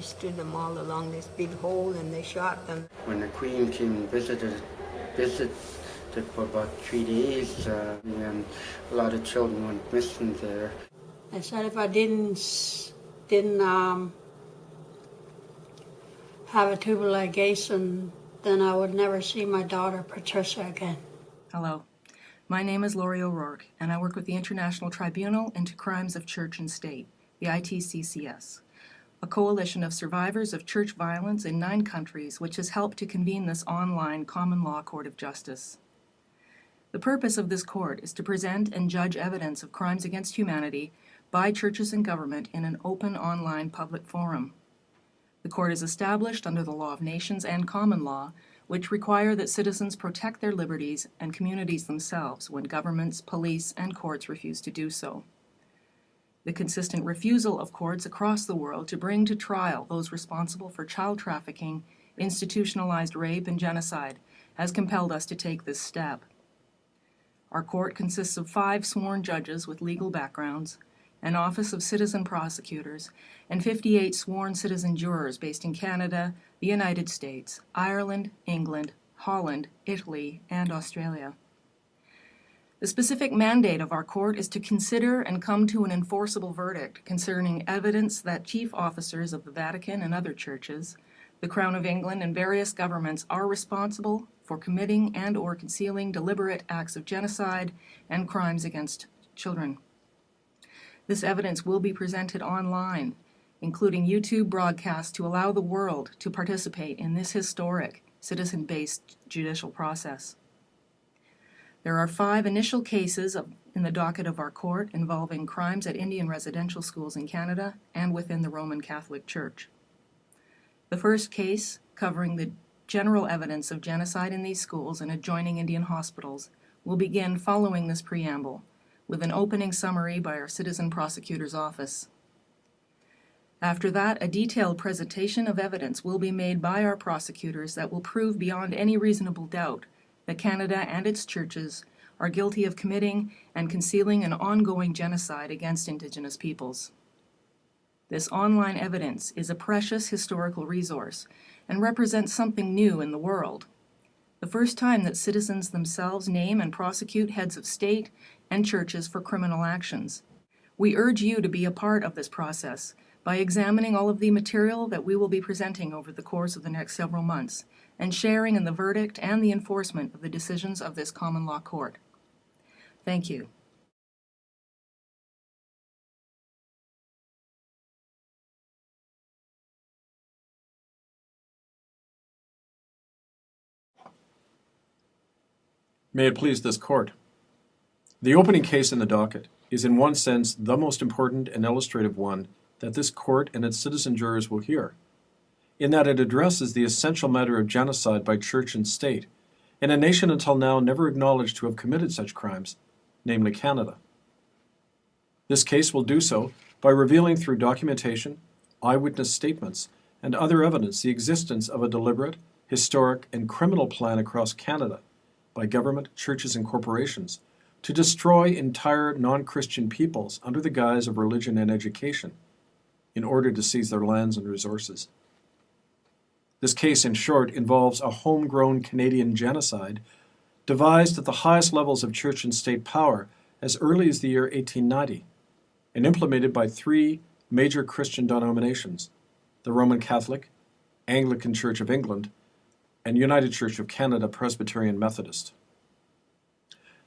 They stood them all along this big hole and they shot them. When the Queen came and visited, visited for about three days, uh, and a lot of children went missing there. I said if I didn't didn't um, have a tubal ligation, then I would never see my daughter Patricia again. Hello. My name is Laurie O'Rourke, and I work with the International Tribunal into Crimes of Church and State, the ITCCS, a coalition of survivors of church violence in nine countries which has helped to convene this online common law court of justice. The purpose of this court is to present and judge evidence of crimes against humanity by churches and government in an open online public forum. The court is established under the law of nations and common law, which require that citizens protect their liberties and communities themselves when governments, police, and courts refuse to do so. The consistent refusal of courts across the world to bring to trial those responsible for child trafficking, institutionalized rape, and genocide has compelled us to take this step. Our court consists of five sworn judges with legal backgrounds, an office of citizen prosecutors, and 58 sworn citizen jurors based in Canada, the United States, Ireland, England, Holland, Italy, and Australia. The specific mandate of our court is to consider and come to an enforceable verdict concerning evidence that chief officers of the Vatican and other churches, the Crown of England, and various governments are responsible for committing and or concealing deliberate acts of genocide and crimes against children. This evidence will be presented online, including YouTube broadcasts to allow the world to participate in this historic citizen-based judicial process. There are five initial cases of, in the docket of our court involving crimes at Indian residential schools in Canada and within the Roman Catholic Church. The first case, covering the general evidence of genocide in these schools and adjoining Indian hospitals, will begin following this preamble with an opening summary by our Citizen Prosecutor's Office. After that, a detailed presentation of evidence will be made by our prosecutors that will prove beyond any reasonable doubt that Canada and its churches are guilty of committing and concealing an ongoing genocide against Indigenous peoples. This online evidence is a precious historical resource and represents something new in the world. The first time that citizens themselves name and prosecute heads of state and churches for criminal actions. We urge you to be a part of this process by examining all of the material that we will be presenting over the course of the next several months and sharing in the verdict and the enforcement of the decisions of this common law court. Thank you. May it please this court. The opening case in the docket is in one sense the most important and illustrative one that this court and its citizen jurors will hear, in that it addresses the essential matter of genocide by church and state, in a nation until now never acknowledged to have committed such crimes, namely Canada. This case will do so by revealing through documentation, eyewitness statements, and other evidence the existence of a deliberate, historic, and criminal plan across Canada by government, churches, and corporations to destroy entire non-Christian peoples under the guise of religion and education in order to seize their lands and resources. This case, in short, involves a homegrown Canadian genocide devised at the highest levels of church and state power as early as the year 1890 and implemented by three major Christian denominations, the Roman Catholic, Anglican Church of England, and United Church of Canada Presbyterian Methodist.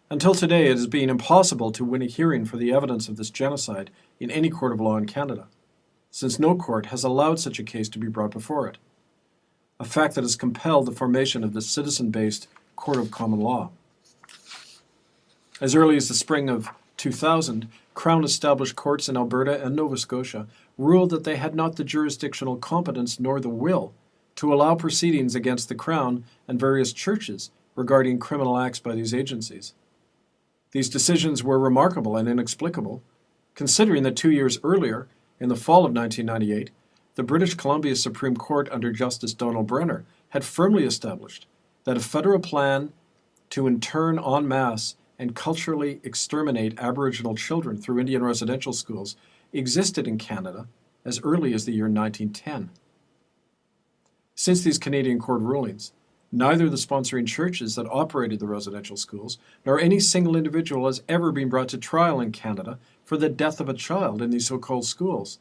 Until today, it has been impossible to win a hearing for the evidence of this genocide in any court of law in Canada, since no court has allowed such a case to be brought before it, a fact that has compelled the formation of the citizen-based Court of Common Law. As early as the spring of 2000, Crown-established courts in Alberta and Nova Scotia ruled that they had not the jurisdictional competence nor the will to allow proceedings against the Crown and various churches regarding criminal acts by these agencies. These decisions were remarkable and inexplicable, considering that two years earlier, in the fall of 1998, the British Columbia Supreme Court under Justice Donald Brenner had firmly established that a federal plan to intern en masse and culturally exterminate Aboriginal children through Indian residential schools existed in Canada as early as the year 1910. Since these Canadian court rulings, neither the sponsoring churches that operated the residential schools nor any single individual has ever been brought to trial in Canada for the death of a child in these so called schools,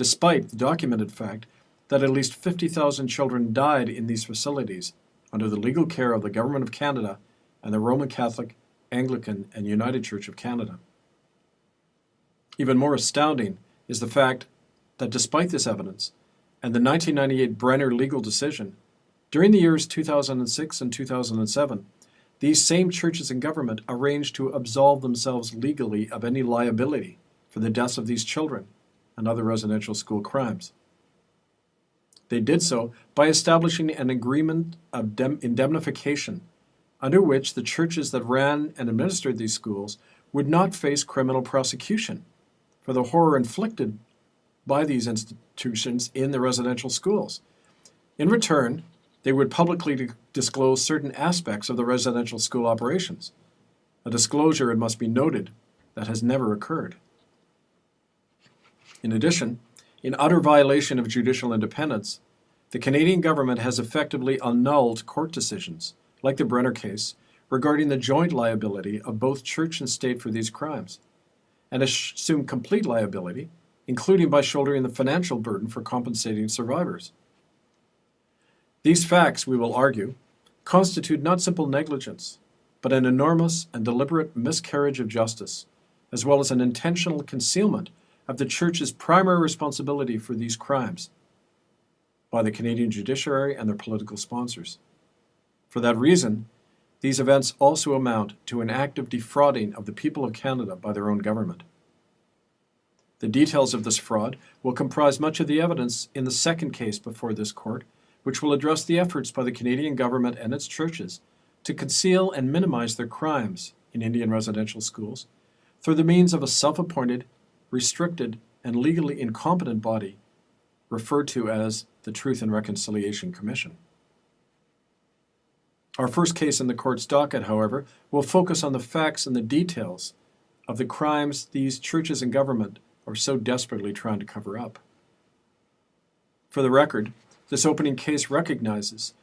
despite the documented fact that at least 50,000 children died in these facilities under the legal care of the Government of Canada and the Roman Catholic, Anglican, and United Church of Canada. Even more astounding is the fact that despite this evidence and the 1998 Brenner legal decision, during the years 2006 and 2007, these same churches and government arranged to absolve themselves legally of any liability for the deaths of these children and other residential school crimes. They did so by establishing an agreement of indemnification under which the churches that ran and administered these schools would not face criminal prosecution for the horror inflicted by these institutions in the residential schools. In return, they would publicly disclose certain aspects of the residential school operations, a disclosure, it must be noted, that has never occurred. In addition, in utter violation of judicial independence, the Canadian government has effectively annulled court decisions, like the Brenner case, regarding the joint liability of both church and state for these crimes, and assumed complete liability, including by shouldering the financial burden for compensating survivors. These facts, we will argue, constitute not simple negligence, but an enormous and deliberate miscarriage of justice, as well as an intentional concealment of the Church's primary responsibility for these crimes by the Canadian judiciary and their political sponsors. For that reason, these events also amount to an act of defrauding of the people of Canada by their own government. The details of this fraud will comprise much of the evidence in the second case before this court, which will address the efforts by the Canadian government and its churches to conceal and minimize their crimes in Indian residential schools through the means of a self appointed, restricted, and legally incompetent body referred to as the Truth and Reconciliation Commission. Our first case in the court's docket, however, will focus on the facts and the details of the crimes these churches and government are so desperately trying to cover up. For the record, this opening case recognizes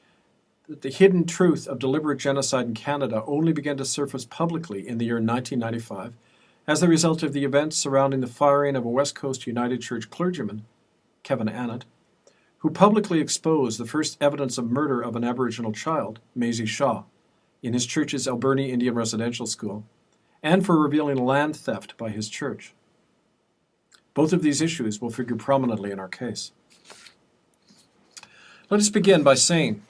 that the hidden truth of deliberate genocide in Canada only began to surface publicly in the year 1995 as the result of the events surrounding the firing of a West Coast United Church clergyman, Kevin Annett, who publicly exposed the first evidence of murder of an Aboriginal child, Maisie Shaw, in his church's Alberni Indian Residential School, and for revealing land theft by his church. Both of these issues will figure prominently in our case. Let us begin by saying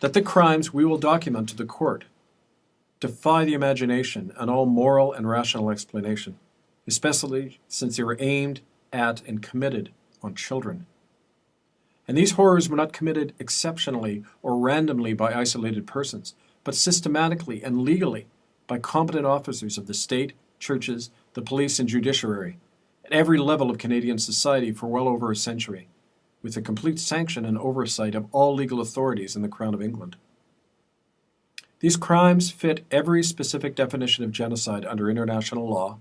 that the crimes we will document to the court defy the imagination and all moral and rational explanation, especially since they were aimed at and committed on children. And these horrors were not committed exceptionally or randomly by isolated persons, but systematically and legally by competent officers of the state, churches, the police, and judiciary at every level of Canadian society for well over a century, with the complete sanction and oversight of all legal authorities in the Crown of England. These crimes fit every specific definition of genocide under international law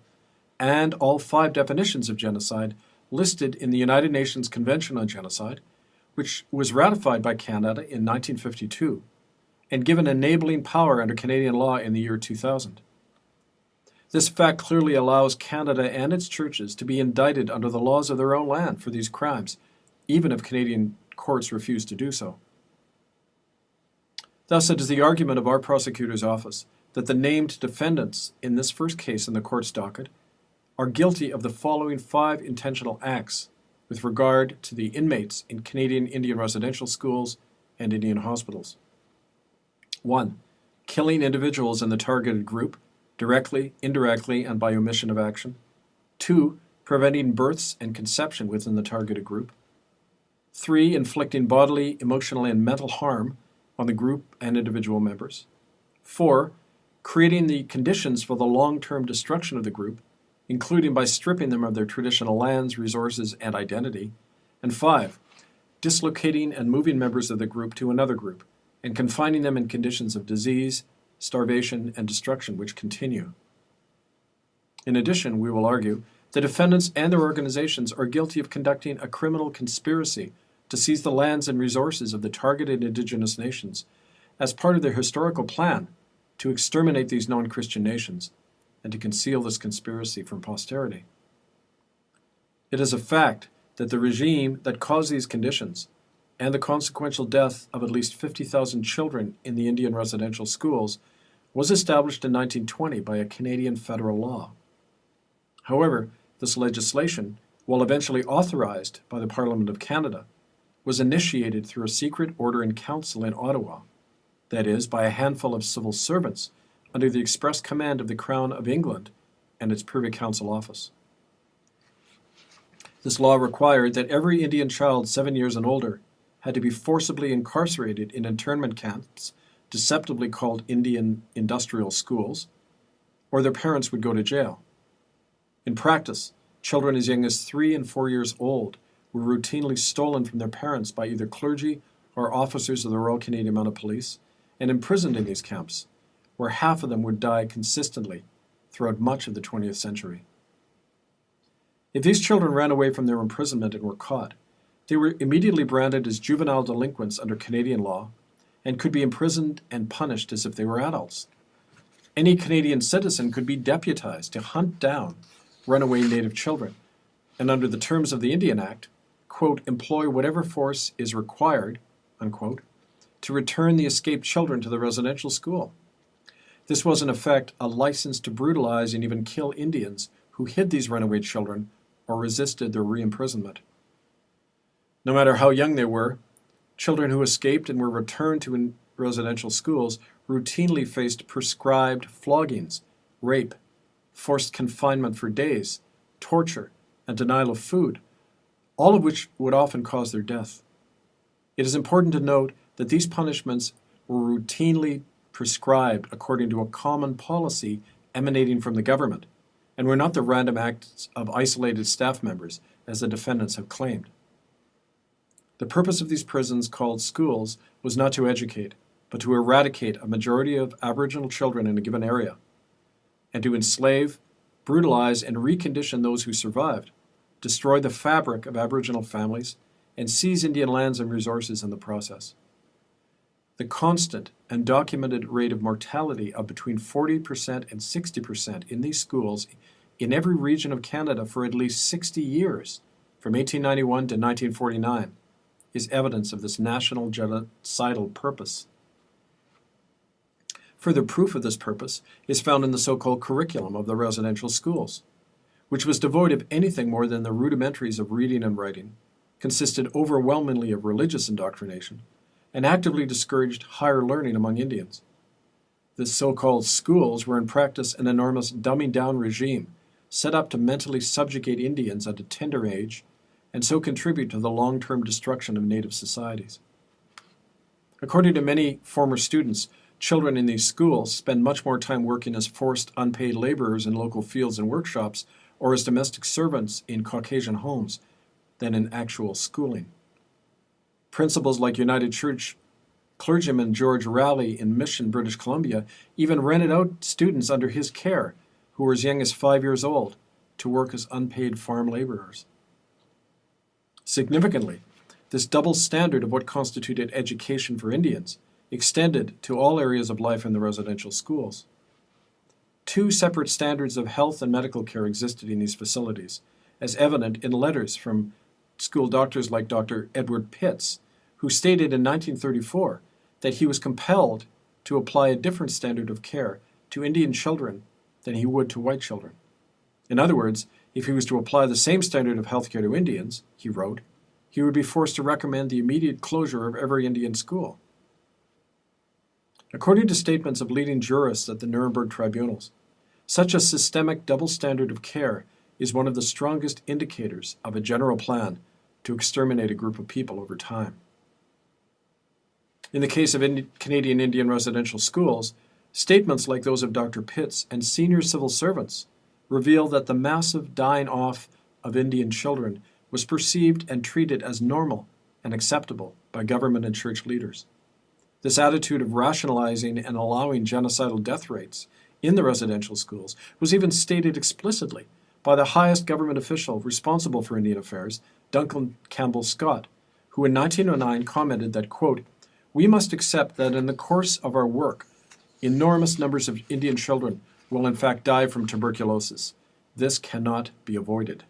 and all five definitions of genocide listed in the United Nations Convention on Genocide, which was ratified by Canada in 1952 and given enabling power under Canadian law in the year 2000. This fact clearly allows Canada and its churches to be indicted under the laws of their own land for these crimes, even if Canadian courts refuse to do so. Thus, it is the argument of our prosecutor's office that the named defendants in this first case in the court's docket are guilty of the following five intentional acts with regard to the inmates in Canadian Indian residential schools and Indian hospitals. 1. Killing individuals in the targeted group, directly, indirectly, and by omission of action. 2. Preventing births and conception within the targeted group. 3. Inflicting bodily, emotional, and mental harm on the group and individual members. 4. Creating the conditions for the long term destruction of the group, including by stripping them of their traditional lands, resources, and identity. And 5. Dislocating and moving members of the group to another group, and confining them in conditions of disease, starvation, and destruction which continue. In addition, we will argue, the defendants and their organizations are guilty of conducting a criminal conspiracy to seize the lands and resources of the targeted indigenous nations as part of their historical plan to exterminate these non Christian nations and to conceal this conspiracy from posterity. It is a fact that the regime that caused these conditions and the consequential death of at least 50,000 children in the Indian residential schools was established in 1920 by a Canadian federal law. However, this legislation, while eventually authorized by the Parliament of Canada, was initiated through a secret order in council in Ottawa, that is, by a handful of civil servants under the express command of the Crown of England and its Privy Council office. This law required that every Indian child seven years and older had to be forcibly incarcerated in internment camps, deceptively called Indian industrial schools, or their parents would go to jail. In practice, children as young as three and four years old were routinely stolen from their parents by either clergy or officers of the Royal Canadian Mounted Police and imprisoned in these camps, where half of them would die consistently throughout much of the 20th century. If these children ran away from their imprisonment and were caught, they were immediately branded as juvenile delinquents under Canadian law and could be imprisoned and punished as if they were adults. Any Canadian citizen could be deputized to hunt down runaway Native children, and under the terms of the Indian Act, quote, employ whatever force is required, unquote, to return the escaped children to the residential school. This was, in effect, a license to brutalize and even kill Indians who hid these runaway children or resisted their re-imprisonment. No matter how young they were, children who escaped and were returned to residential schools routinely faced prescribed floggings, rape, forced confinement for days, torture, and denial of food, all of which would often cause their death. It is important to note that these punishments were routinely prescribed according to a common policy emanating from the government, and were not the random acts of isolated staff members, as the defendants have claimed. The purpose of these prisons, called schools, was not to educate, but to eradicate a majority of Aboriginal children in a given area, and to enslave, brutalize, and recondition those who survived, destroy the fabric of Aboriginal families, and seize Indian lands and resources in the process. The constant and documented rate of mortality of between 40% and 60% in these schools in every region of Canada for at least 60 years, from 1891 to 1949, is evidence of this national genocidal purpose. Further proof of this purpose is found in the so-called curriculum of the residential schools, which was devoid of anything more than the rudimentaries of reading and writing, consisted overwhelmingly of religious indoctrination, and actively discouraged higher learning among Indians. The so-called schools were in practice an enormous dumbing down regime set up to mentally subjugate Indians at a tender age and so contribute to the long-term destruction of native societies. According to many former students, children in these schools spend much more time working as forced unpaid laborers in local fields and workshops or as domestic servants in Caucasian homes than in actual schooling. Principals like United Church clergyman George Rowley in Mission, British Columbia, even rented out students under his care who were as young as five years old to work as unpaid farm laborers. Significantly, this double standard of what constituted education for Indians extended to all areas of life in the residential schools. Two separate standards of health and medical care existed in these facilities, as evident in letters from school doctors like Dr. Edward Pitts, who stated in 1934 that he was compelled to apply a different standard of care to Indian children than he would to white children. In other words, if he was to apply the same standard of health care to Indians, he wrote, he would be forced to recommend the immediate closure of every Indian school. According to statements of leading jurists at the Nuremberg tribunals, such a systemic double standard of care is one of the strongest indicators of a general plan to exterminate a group of people over time. In the case of Indi- Canadian Indian residential schools, statements like those of Dr. Pitts and senior civil servants reveal that the massive dying off of Indian children was perceived and treated as normal and acceptable by government and church leaders. This attitude of rationalizing and allowing genocidal death rates in the residential schools was even stated explicitly by the highest government official responsible for Indian affairs, Duncan Campbell Scott, who in 1909 commented that, quote, we must accept that in the course of our work, enormous numbers of Indian children will in fact die from tuberculosis. This cannot be avoided.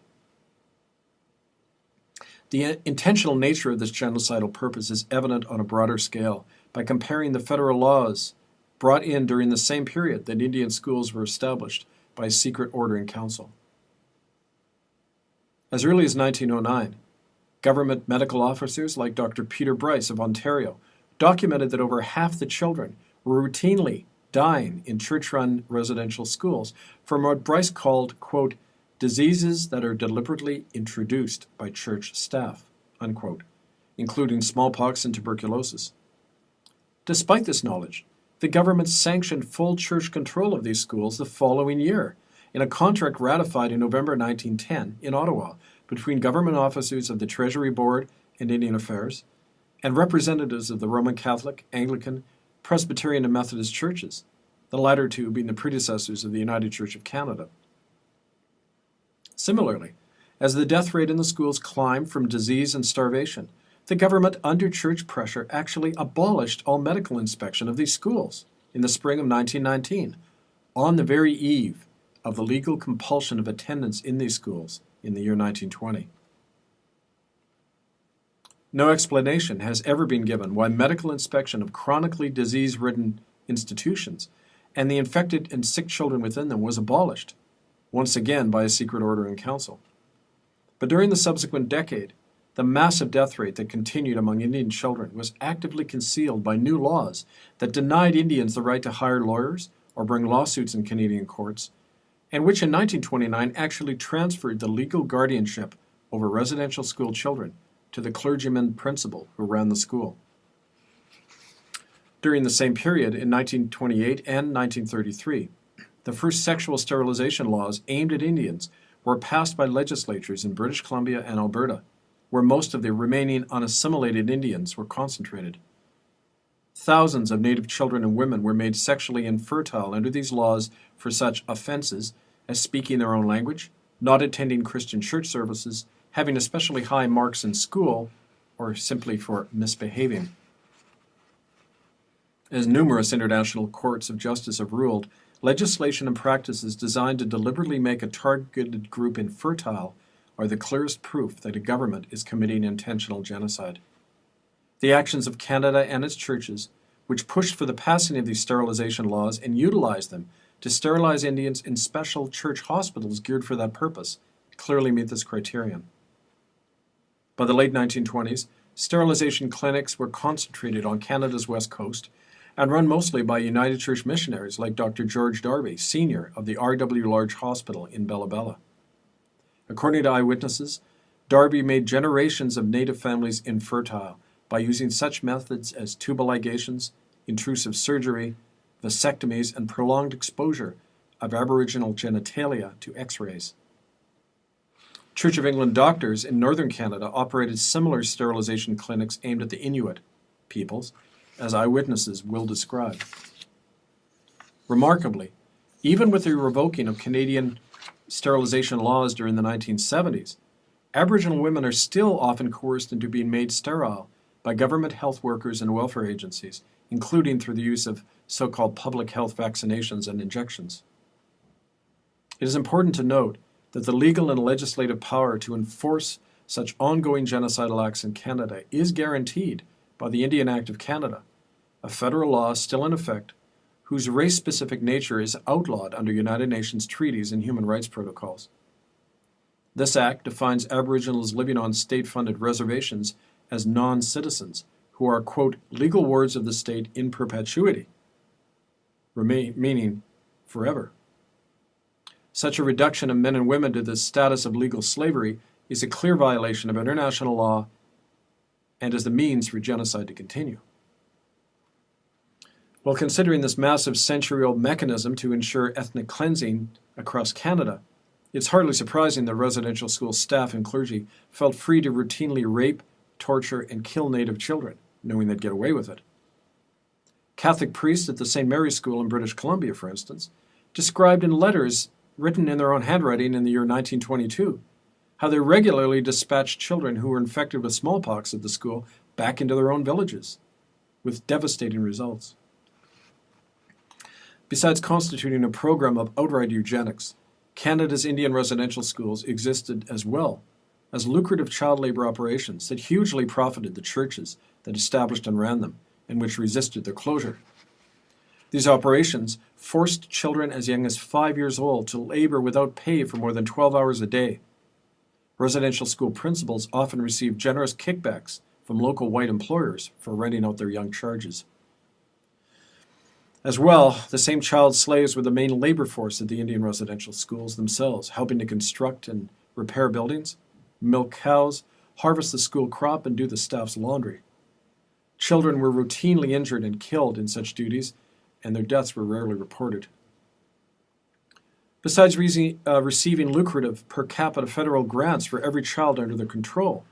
The intentional nature of this genocidal purpose is evident on a broader scale by comparing the federal laws brought in during the same period that Indian schools were established by secret order in council. As early as 1909, government medical officers like Dr. Peter Bryce of Ontario documented that over half the children were routinely dying in church run residential schools from what Bryce called, quote, diseases that are deliberately introduced by church staff, unquote, including smallpox and tuberculosis. Despite this knowledge, the government sanctioned full church control of these schools the following year in a contract ratified in November 1910 in Ottawa between government officers of the Treasury Board and Indian Affairs and representatives of the Roman Catholic, Anglican, Presbyterian, and Methodist churches, the latter two being the predecessors of the United Church of Canada. Similarly, as the death rate in the schools climbed from disease and starvation, the government, under church pressure, actually abolished all medical inspection of these schools in the spring of 1919, on the very eve of the legal compulsion of attendance in these schools in the year 1920. No explanation has ever been given why medical inspection of chronically disease ridden institutions and the infected and sick children within them was abolished, once again by a secret order in council. But during the subsequent decade, the massive death rate that continued among Indian children was actively concealed by new laws that denied Indians the right to hire lawyers or bring lawsuits in Canadian courts, and which in 1929 actually transferred the legal guardianship over residential school children to the clergyman principal who ran the school. During the same period, in 1928 and 1933, the first sexual sterilization laws aimed at Indians were passed by legislatures in British Columbia and Alberta, where most of the remaining unassimilated Indians were concentrated. Thousands of Native children and women were made sexually infertile under these laws for such offenses as speaking their own language, not attending Christian church services, having especially high marks in school, or simply for misbehaving. As numerous international courts of justice have ruled, legislation and practices designed to deliberately make a targeted group infertile are the clearest proof that a government is committing intentional genocide. The actions of Canada and its churches, which pushed for the passing of these sterilization laws and utilized them to sterilize Indians in special church hospitals geared for that purpose, clearly meet this criterion. By the late 1920s, sterilization clinics were concentrated on Canada's west coast and run mostly by United Church missionaries like Dr. George Darby, Sr. of the R.W. Large Hospital in Bella Bella. According to eyewitnesses, Darby made generations of native families infertile by using such methods as tubal ligations, intrusive surgery, vasectomies, and prolonged exposure of Aboriginal genitalia to x rays. Church of England doctors in northern Canada operated similar sterilization clinics aimed at the Inuit peoples, as eyewitnesses will describe. Remarkably, even with the revoking of Canadian sterilization laws during the 1970s, Aboriginal women are still often coerced into being made sterile by government health workers and welfare agencies, including through the use of so called public health vaccinations and injections. It is important to note that the legal and legislative power to enforce such ongoing genocidal acts in Canada is guaranteed by the Indian Act of Canada, a federal law still in effect whose race specific nature is outlawed under United Nations treaties and human rights protocols. This act defines Aboriginals living on state funded reservations as non citizens who are, quote, legal wards of the state in perpetuity, remain, meaning forever. Such a reduction of men and women to the status of legal slavery is a clear violation of international law and is the means for genocide to continue. While considering this massive century old mechanism to ensure ethnic cleansing across Canada, it's hardly surprising that residential school staff and clergy felt free to routinely rape, torture, and kill Native children, knowing they'd get away with it. Catholic priests at the St. Mary's School in British Columbia, for instance, described in letters written in their own handwriting in the year 1922 how they regularly dispatched children who were infected with smallpox at the school back into their own villages, with devastating results. Besides constituting a program of outright eugenics, Canada's Indian residential schools existed as well as lucrative child labor operations that hugely profited the churches that established and ran them and which resisted their closure. These operations forced children as young as five years old to labor without pay for more than 12 hours a day. Residential school principals often received generous kickbacks from local white employers for renting out their young charges. As well, the same child slaves were the main labor force at the Indian residential schools themselves, helping to construct and repair buildings, milk cows, harvest the school crop, and do the staff's laundry. Children were routinely injured and killed in such duties, and their deaths were rarely reported. Besides re- uh, receiving lucrative per capita federal grants for every child under their control,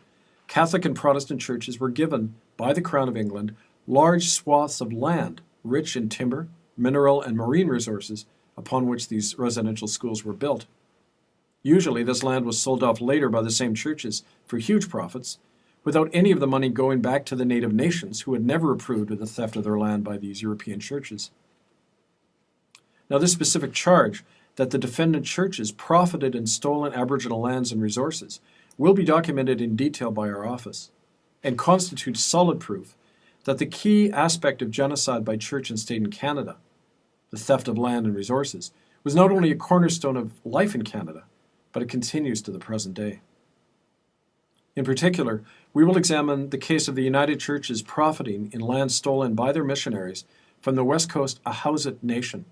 Catholic and Protestant churches were given by the Crown of England large swaths of land rich in timber, mineral, and marine resources upon which these residential schools were built. Usually, this land was sold off later by the same churches for huge profits, without any of the money going back to the native nations who had never approved of the theft of their land by these European churches. Now, this specific charge that the defendant churches profited in stolen Aboriginal lands and resources will be documented in detail by our office and constitutes solid proof that the key aspect of genocide by church and state in Canada, the theft of land and resources, was not only a cornerstone of life in Canada, but it continues to the present day. In particular, we will examine the case of the United Churches profiting in land stolen by their missionaries from the West Coast Ahousaht Nation,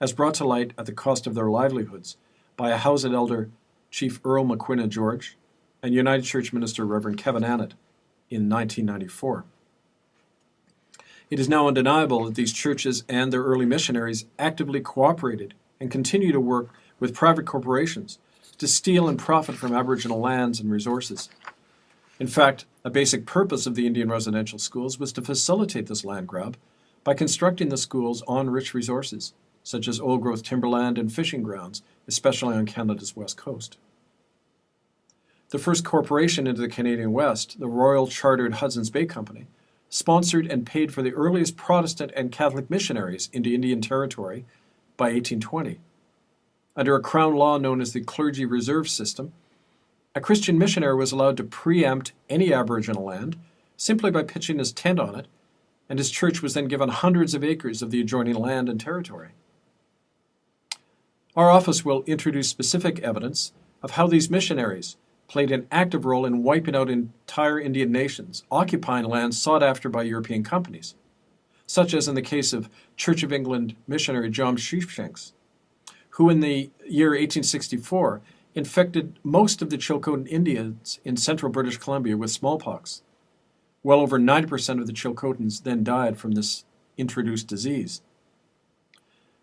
as brought to light at the cost of their livelihoods by Ahousaht elder Chief Earl Maquinna George and United Church minister Reverend Kevin Annett in 1994. It is now undeniable that these churches and their early missionaries actively cooperated and continue to work with private corporations to steal and profit from Aboriginal lands and resources. In fact, a basic purpose of the Indian residential schools was to facilitate this land grab by constructing the schools on rich resources, such as old growth timberland and fishing grounds, especially on Canada's west coast. The first corporation into the Canadian West, the Royal Chartered Hudson's Bay Company, sponsored and paid for the earliest Protestant and Catholic missionaries into Indian Territory by 1820. Under a crown law known as the Clergy Reserve System, a Christian missionary was allowed to preempt any Aboriginal land simply by pitching his tent on it, and his church was then given hundreds of acres of the adjoining land and territory. Our office will introduce specific evidence of how these missionaries played an active role in wiping out entire Indian nations, occupying lands sought after by European companies, such as in the case of Church of England missionary John Sheepshanks, who in the year 1864 infected most of the Chilcotin Indians in central British Columbia with smallpox. Well over 90% of the Chilcotins then died from this introduced disease.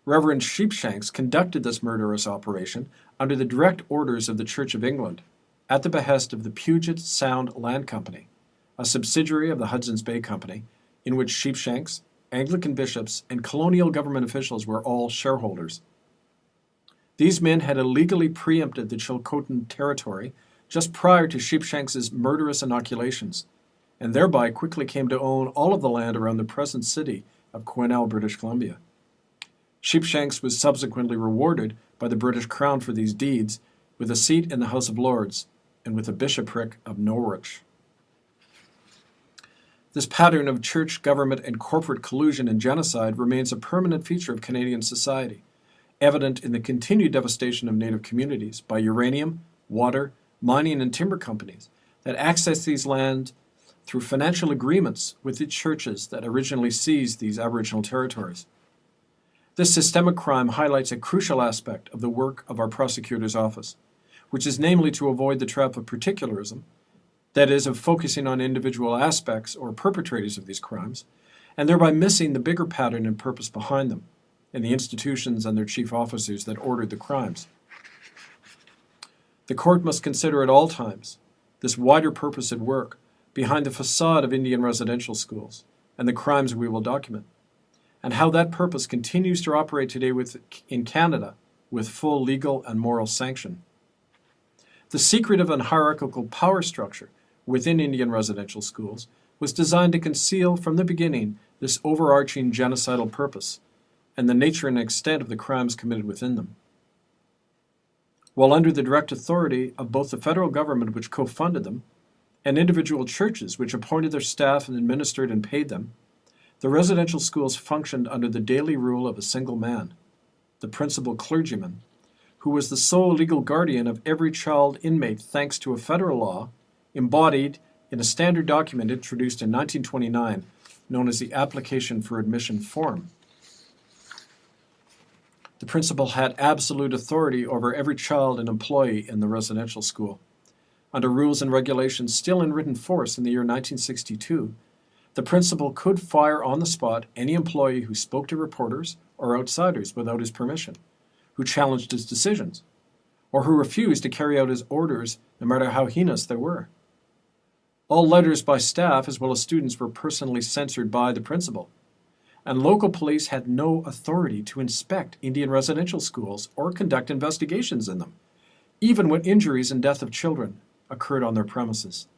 Reverend Sheepshanks conducted this murderous operation under the direct orders of the Church of England, at the behest of the Puget Sound Land Company, a subsidiary of the Hudson's Bay Company, in which Sheepshanks, Anglican bishops, and colonial government officials were all shareholders. These men had illegally preempted the Chilcotin territory just prior to Sheepshanks's murderous inoculations, and thereby quickly came to own all of the land around the present city of Quesnel, British Columbia. Sheepshanks was subsequently rewarded by the British Crown for these deeds with a seat in the House of Lords and with a bishopric of Norwich. This pattern of church, government, and corporate collusion and genocide remains a permanent feature of Canadian society evident in the continued devastation of native communities by uranium, water, mining, and timber companies that access these lands through financial agreements with the churches that originally seized these Aboriginal territories. This systemic crime highlights a crucial aspect of the work of our prosecutor's office, which is namely to avoid the trap of particularism, that is, of focusing on individual aspects or perpetrators of these crimes, and thereby missing the bigger pattern and purpose behind them and the institutions and their chief officers that ordered the crimes. The court must consider at all times this wider purpose at work behind the facade of Indian residential schools and the crimes we will document, and how that purpose continues to operate today with, in Canada with full legal and moral sanction. The secretive and hierarchical power structure within Indian residential schools was designed to conceal from the beginning this overarching genocidal purpose and the nature and extent of the crimes committed within them. While under the direct authority of both the federal government, which co funded them, and individual churches, which appointed their staff and administered and paid them, the residential schools functioned under the daily rule of a single man, the principal clergyman, who was the sole legal guardian of every child inmate thanks to a federal law embodied in a standard document introduced in 1929 known as the Application for Admission Form. The principal had absolute authority over every child and employee in the residential school. Under rules and regulations still in written force in the year 1962, the principal could fire on the spot any employee who spoke to reporters or outsiders without his permission, who challenged his decisions, or who refused to carry out his orders no matter how heinous they were. All letters by staff as well as students were personally censored by the principal, and local police had no authority to inspect Indian residential schools or conduct investigations in them, even when injuries and death of children occurred on their premises.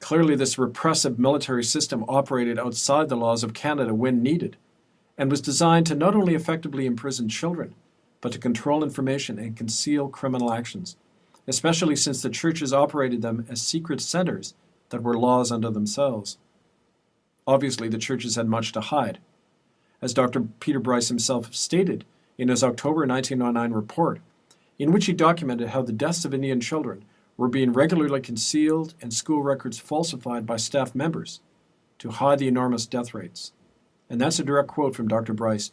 Clearly, this repressive military system operated outside the laws of Canada when needed, and was designed to not only effectively imprison children, but to control information and conceal criminal actions, especially since the churches operated them as secret centers that were laws unto themselves. Obviously, the churches had much to hide. As Dr. Peter Bryce himself stated in his October 1909 report, in which he documented how the deaths of Indian children were being regularly concealed and school records falsified by staff members to hide the enormous death rates. And that's a direct quote from Dr. Bryce.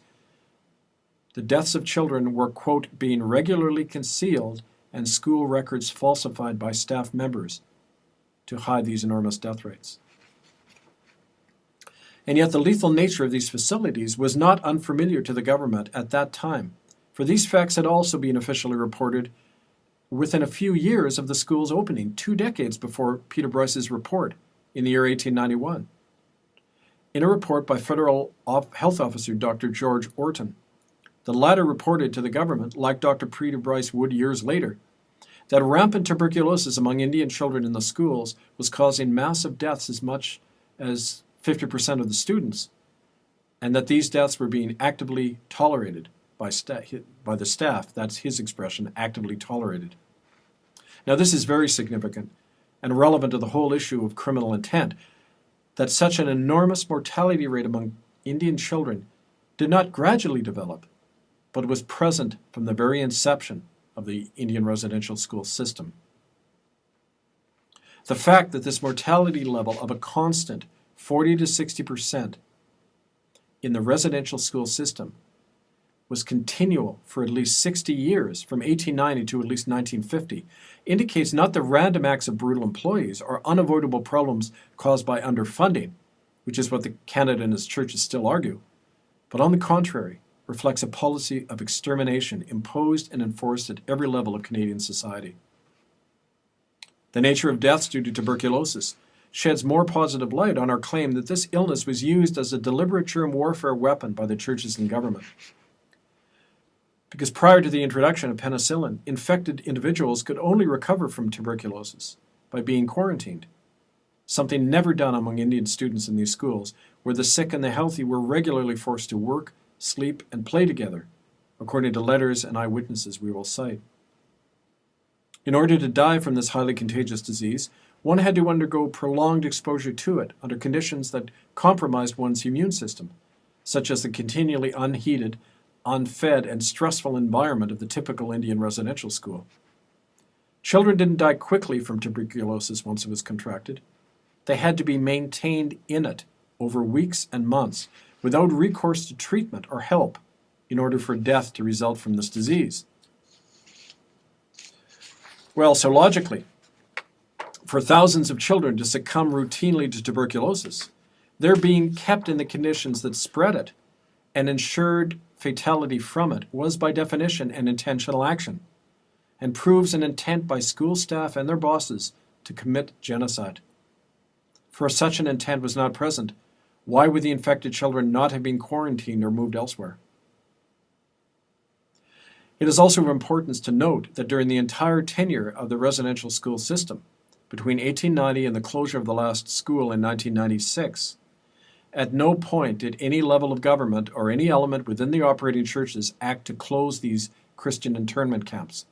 The deaths of children were, quote, being regularly concealed and school records falsified by staff members to hide these enormous death rates. And yet, the lethal nature of these facilities was not unfamiliar to the government at that time, for these facts had also been officially reported within a few years of the school's opening, two decades before Peter Bryce's report in the year 1891. In a report by Federal Health Officer Dr. George Orton, the latter reported to the government, like Dr. Peter Bryce would years later, that rampant tuberculosis among Indian children in the schools was causing massive deaths as much as 50% of the students, and that these deaths were being actively tolerated by, by the staff. That's his expression, actively tolerated. Now, this is very significant and relevant to the whole issue of criminal intent that such an enormous mortality rate among Indian children did not gradually develop, but was present from the very inception of the Indian residential school system. The fact that this mortality level of a constant 40 to 60 percent in the residential school system was continual for at least 60 years, from 1890 to at least 1950, indicates not the random acts of brutal employees or unavoidable problems caused by underfunding, which is what the Canada and its churches still argue, but on the contrary, reflects a policy of extermination imposed and enforced at every level of Canadian society. The nature of deaths due to tuberculosis sheds more positive light on our claim that this illness was used as a deliberate germ warfare weapon by the churches and government. Because prior to the introduction of penicillin, infected individuals could only recover from tuberculosis by being quarantined, something never done among Indian students in these schools, where the sick and the healthy were regularly forced to work, sleep, and play together, according to letters and eyewitnesses we will cite. In order to die from this highly contagious disease, one had to undergo prolonged exposure to it under conditions that compromised one's immune system, such as the continually unheated unfed, and stressful environment of the typical Indian residential school. Children didn't die quickly from tuberculosis once it was contracted. They had to be maintained in it over weeks and months without recourse to treatment or help in order for death to result from this disease. Well, so logically, for thousands of children to succumb routinely to tuberculosis, they're being kept in the conditions that spread it and ensured fatality from it was by definition an intentional action and proves an intent by school staff and their bosses to commit genocide. For if such an intent was not present, why would the infected children not have been quarantined or moved elsewhere? It is also of importance to note that during the entire tenure of the residential school system, between 1890 and the closure of the last school in 1996, at no point did any level of government or any element within the operating churches act to close these Christian internment camps.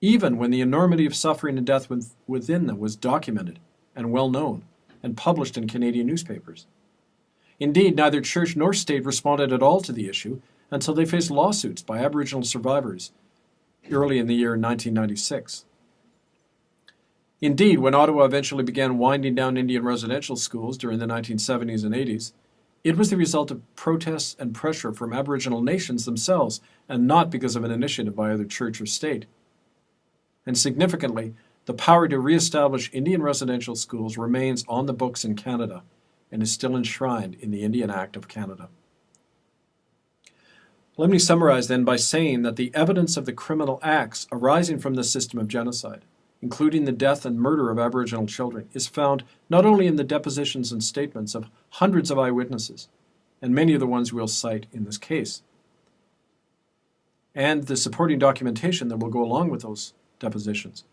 Even when the enormity of suffering and death within them was documented and well known and published in Canadian newspapers. Indeed, neither church nor state responded at all to the issue until they faced lawsuits by Aboriginal survivors early in the year 1996. Indeed, when Ottawa eventually began winding down Indian residential schools during the 1970s and 80s, it was the result of protests and pressure from Aboriginal nations themselves, and not because of an initiative by either church or state. And significantly, the power to reestablish Indian residential schools remains on the books in Canada and is still enshrined in the Indian Act of Canada. Let me summarize then by saying that the evidence of the criminal acts arising from the system of genocide, including the death and murder of Aboriginal children, is found not only in the depositions and statements of hundreds of eyewitnesses, and many of the ones we'll cite in this case, and the supporting documentation that will go along with those depositions.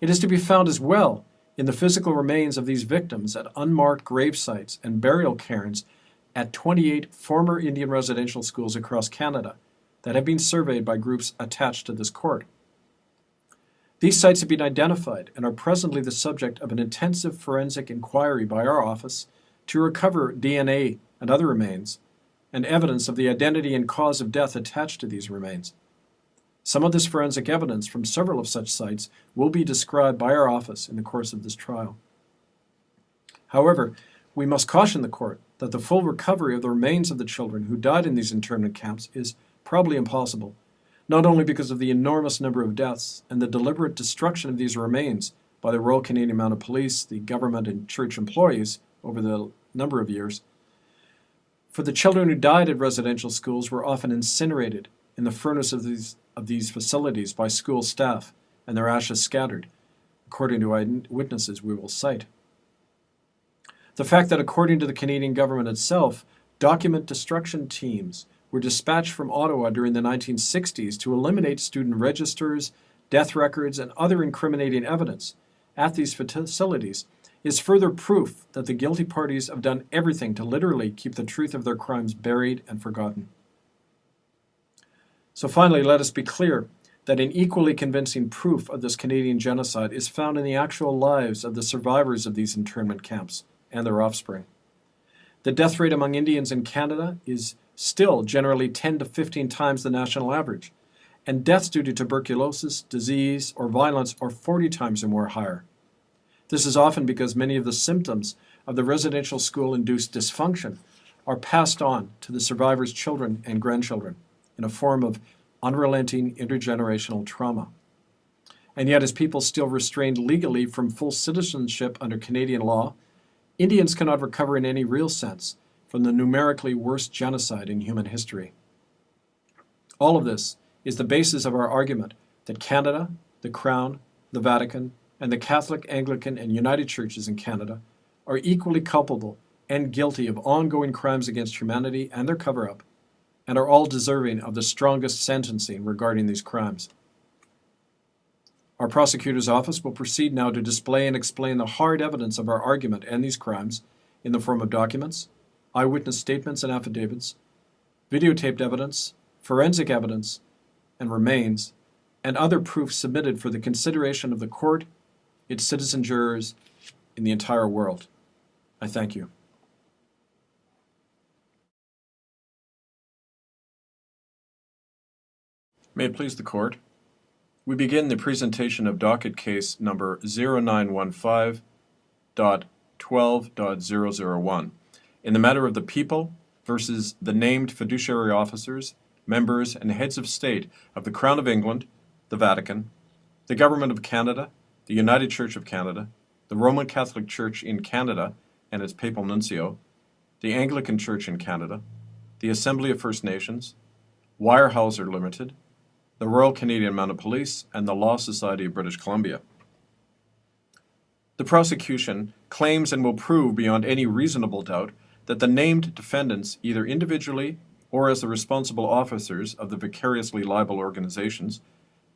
It is to be found as well in the physical remains of these victims at unmarked grave sites and burial cairns at 28 former Indian residential schools across Canada that have been surveyed by groups attached to this court. These sites have been identified and are presently the subject of an intensive forensic inquiry by our office to recover DNA and other remains and evidence of the identity and cause of death attached to these remains. Some of this forensic evidence from several of such sites will be described by our office in the course of this trial. However, we must caution the court that the full recovery of the remains of the children who died in these internment camps is probably impossible, not only because of the enormous number of deaths and the deliberate destruction of these remains by the Royal Canadian Mounted Police, the government, and church employees over the number of years. For the children who died at residential schools were often incinerated in the furnace of these, of these facilities by school staff and their ashes scattered, according to eyewitnesses we will cite. The fact that, according to the Canadian government itself, document destruction teams were dispatched from Ottawa during the 1960s to eliminate student registers, death records, and other incriminating evidence at these facilities is further proof that the guilty parties have done everything to literally keep the truth of their crimes buried and forgotten. So, finally, let us be clear that an equally convincing proof of this Canadian genocide is found in the actual lives of the survivors of these internment camps and their offspring. The death rate among Indians in Canada is still generally 10 to 15 times the national average, and deaths due to tuberculosis, disease, or violence are 40 times or more higher. This is often because many of the symptoms of the residential school induced dysfunction are passed on to the survivors' children and grandchildren in a form of unrelenting intergenerational trauma. And yet, as people still restrained legally from full citizenship under Canadian law, Indians cannot recover in any real sense from the numerically worst genocide in human history. All of this is the basis of our argument that Canada, the Crown, the Vatican, and the Catholic, Anglican, and United Churches in Canada are equally culpable and guilty of ongoing crimes against humanity and their cover up, and are all deserving of the strongest sentencing regarding these crimes. Our prosecutor's office will proceed now to display and explain the hard evidence of our argument and these crimes in the form of documents, eyewitness statements and affidavits, videotaped evidence, forensic evidence, and remains, and other proof submitted for the consideration of the court, its citizen jurors, in the entire world. I thank you. May it please the court. We begin the presentation of docket case number 0915.12.001 in the matter of the people versus the named fiduciary officers, members, and heads of state of the Crown of England, the Vatican, the Government of Canada, the United Church of Canada, the Roman Catholic Church in Canada and its papal nuncio, the Anglican Church in Canada, the Assembly of First Nations, Weyerhaeuser Limited, the Royal Canadian Mounted Police, and the Law Society of British Columbia. The prosecution claims and will prove beyond any reasonable doubt that the named defendants, either individually or as the responsible officers of the vicariously liable organizations,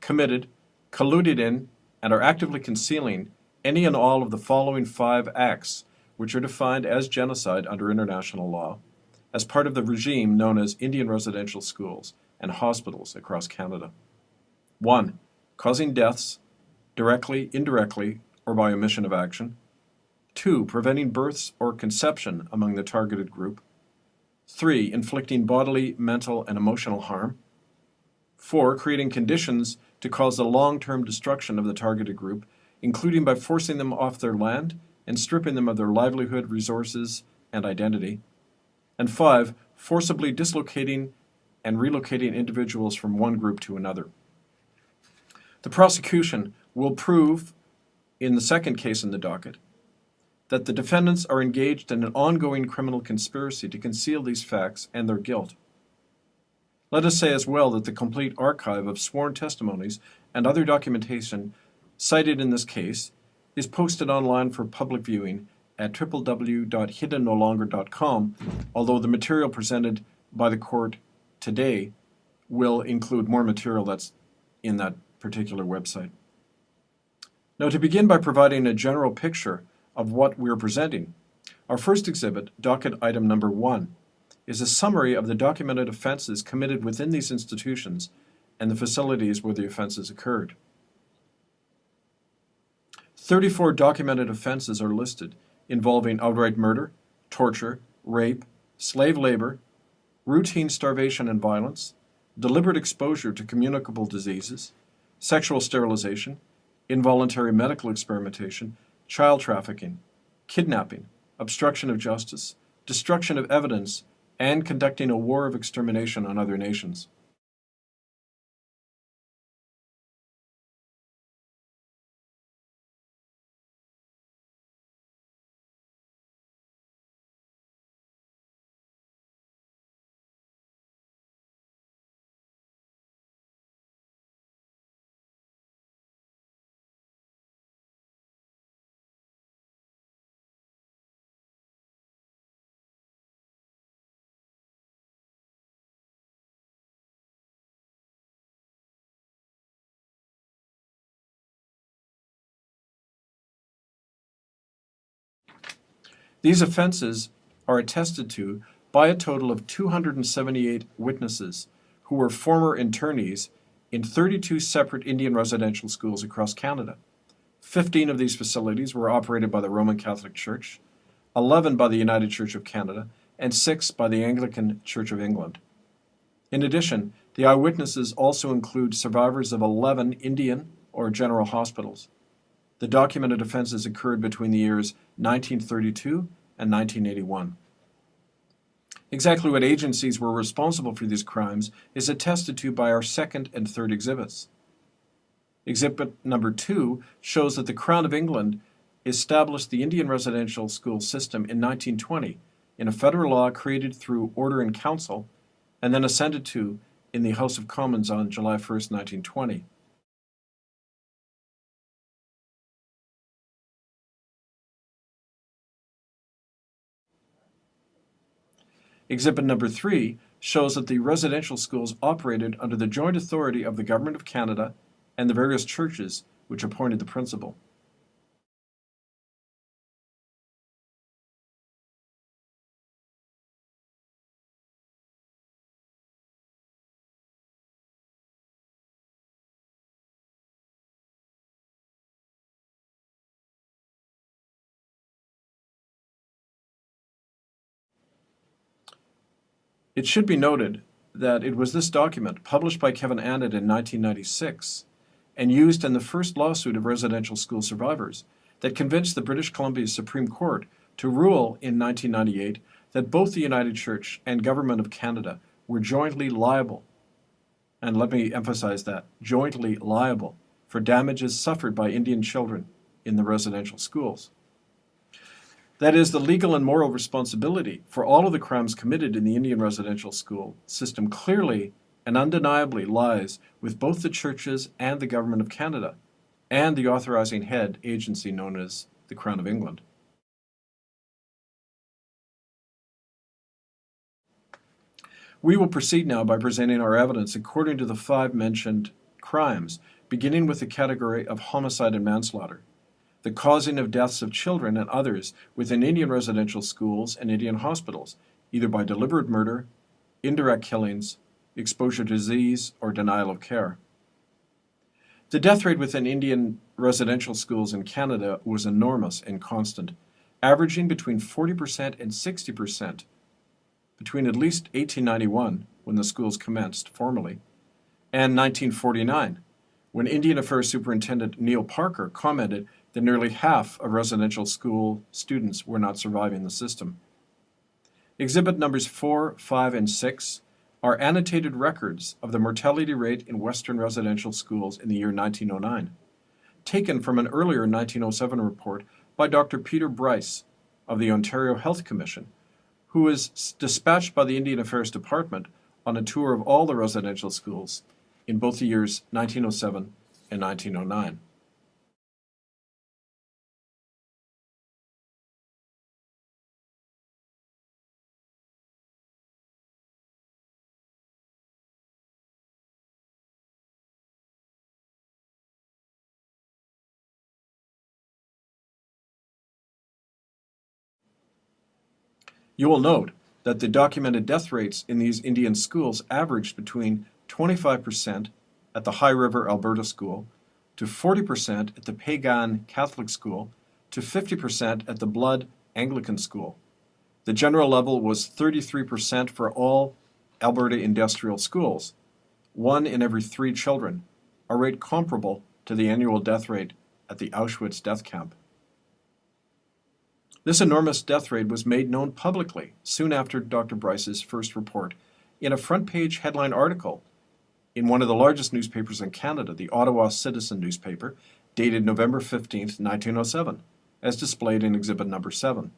committed, colluded in, and are actively concealing any and all of the following five acts, which are defined as genocide under international law, as part of the regime known as Indian residential schools and hospitals across Canada. 1. Causing deaths, directly, indirectly, or by omission of action. 2. Preventing births or conception among the targeted group. 3. Inflicting bodily, mental, and emotional harm. 4. Creating conditions to cause the long-term destruction of the targeted group, including by forcing them off their land and stripping them of their livelihood, resources, and identity. And 5. Forcibly dislocating and relocating individuals from one group to another. The prosecution will prove, in the second case in the docket, that the defendants are engaged in an ongoing criminal conspiracy to conceal these facts and their guilt. Let us say as well that the complete archive of sworn testimonies and other documentation cited in this case is posted online for public viewing at www.hiddennolonger.com, although the material presented by the court today will include more material that's in that particular website. Now, to begin by providing a general picture of what we're presenting, our first exhibit, docket item number one, is a summary of the documented offenses committed within these institutions and the facilities where the offenses occurred. 34 documented offenses are listed involving outright murder, torture, rape, slave labor, routine starvation and violence, deliberate exposure to communicable diseases, sexual sterilization, involuntary medical experimentation, child trafficking, kidnapping, obstruction of justice, destruction of evidence, and conducting a war of extermination on other nations. These offenses are attested to by a total of 278 witnesses who were former internees in 32 separate Indian residential schools across Canada. 15 of these facilities were operated by the Roman Catholic Church, 11 by the United Church of Canada, and 6 by the Anglican Church of England. In addition, the eyewitnesses also include survivors of 11 Indian or general hospitals. The documented offenses occurred between the years 1932 and 1981. Exactly what agencies were responsible for these crimes is attested to by our second and third exhibits. Exhibit number two shows that the Crown of England established the Indian residential school system in 1920 in a federal law created through Order in Council and then assented to in the House of Commons on July 1, 1920. Exhibit number three shows that the residential schools operated under the joint authority of the Government of Canada and the various churches which appointed the principal. It should be noted that it was this document, published by Kevin Annett in 1996 and used in the first lawsuit of residential school survivors, that convinced the British Columbia Supreme Court to rule in 1998 that both the United Church and Government of Canada were jointly liable, and let me emphasize that, jointly liable for damages suffered by Indian children in the residential schools. That is the legal and moral responsibility for all of the crimes committed in the Indian residential school system clearly and undeniably lies with both the churches and the Government of Canada and the authorizing head agency known as the Crown of England. We will proceed now by presenting our evidence according to the five mentioned crimes, beginning with the category of homicide and manslaughter, the causing of deaths of children and others within Indian residential schools and Indian hospitals, either by deliberate murder, indirect killings, exposure to disease, or denial of care. The death rate within Indian residential schools in Canada was enormous and constant, averaging between 40% and 60% between at least 1891, when the schools commenced formally, and 1949, when Indian Affairs Superintendent Neil Parker commented that nearly half of residential school students were not surviving the system. Exhibit numbers 4, 5, and 6 are annotated records of the mortality rate in Western residential schools in the year 1909, taken from an earlier 1907 report by Dr. Peter Bryce of the Ontario Health Commission, who was dispatched by the Indian Affairs Department on a tour of all the residential schools in both the years 1907 and 1909. You will note that the documented death rates in these Indian schools averaged between 25% at the High River Alberta School, to 40% at the Peigan Catholic School, to 50% at the Blood Anglican School. The general level was 33% for all Alberta industrial schools, one in every three children, a rate comparable to the annual death rate at the Auschwitz death camp. This enormous death rate was made known publicly soon after Dr. Bryce's first report in a front page headline article in one of the largest newspapers in Canada, the Ottawa Citizen newspaper, dated November 15, 1907, as displayed in exhibit number 7.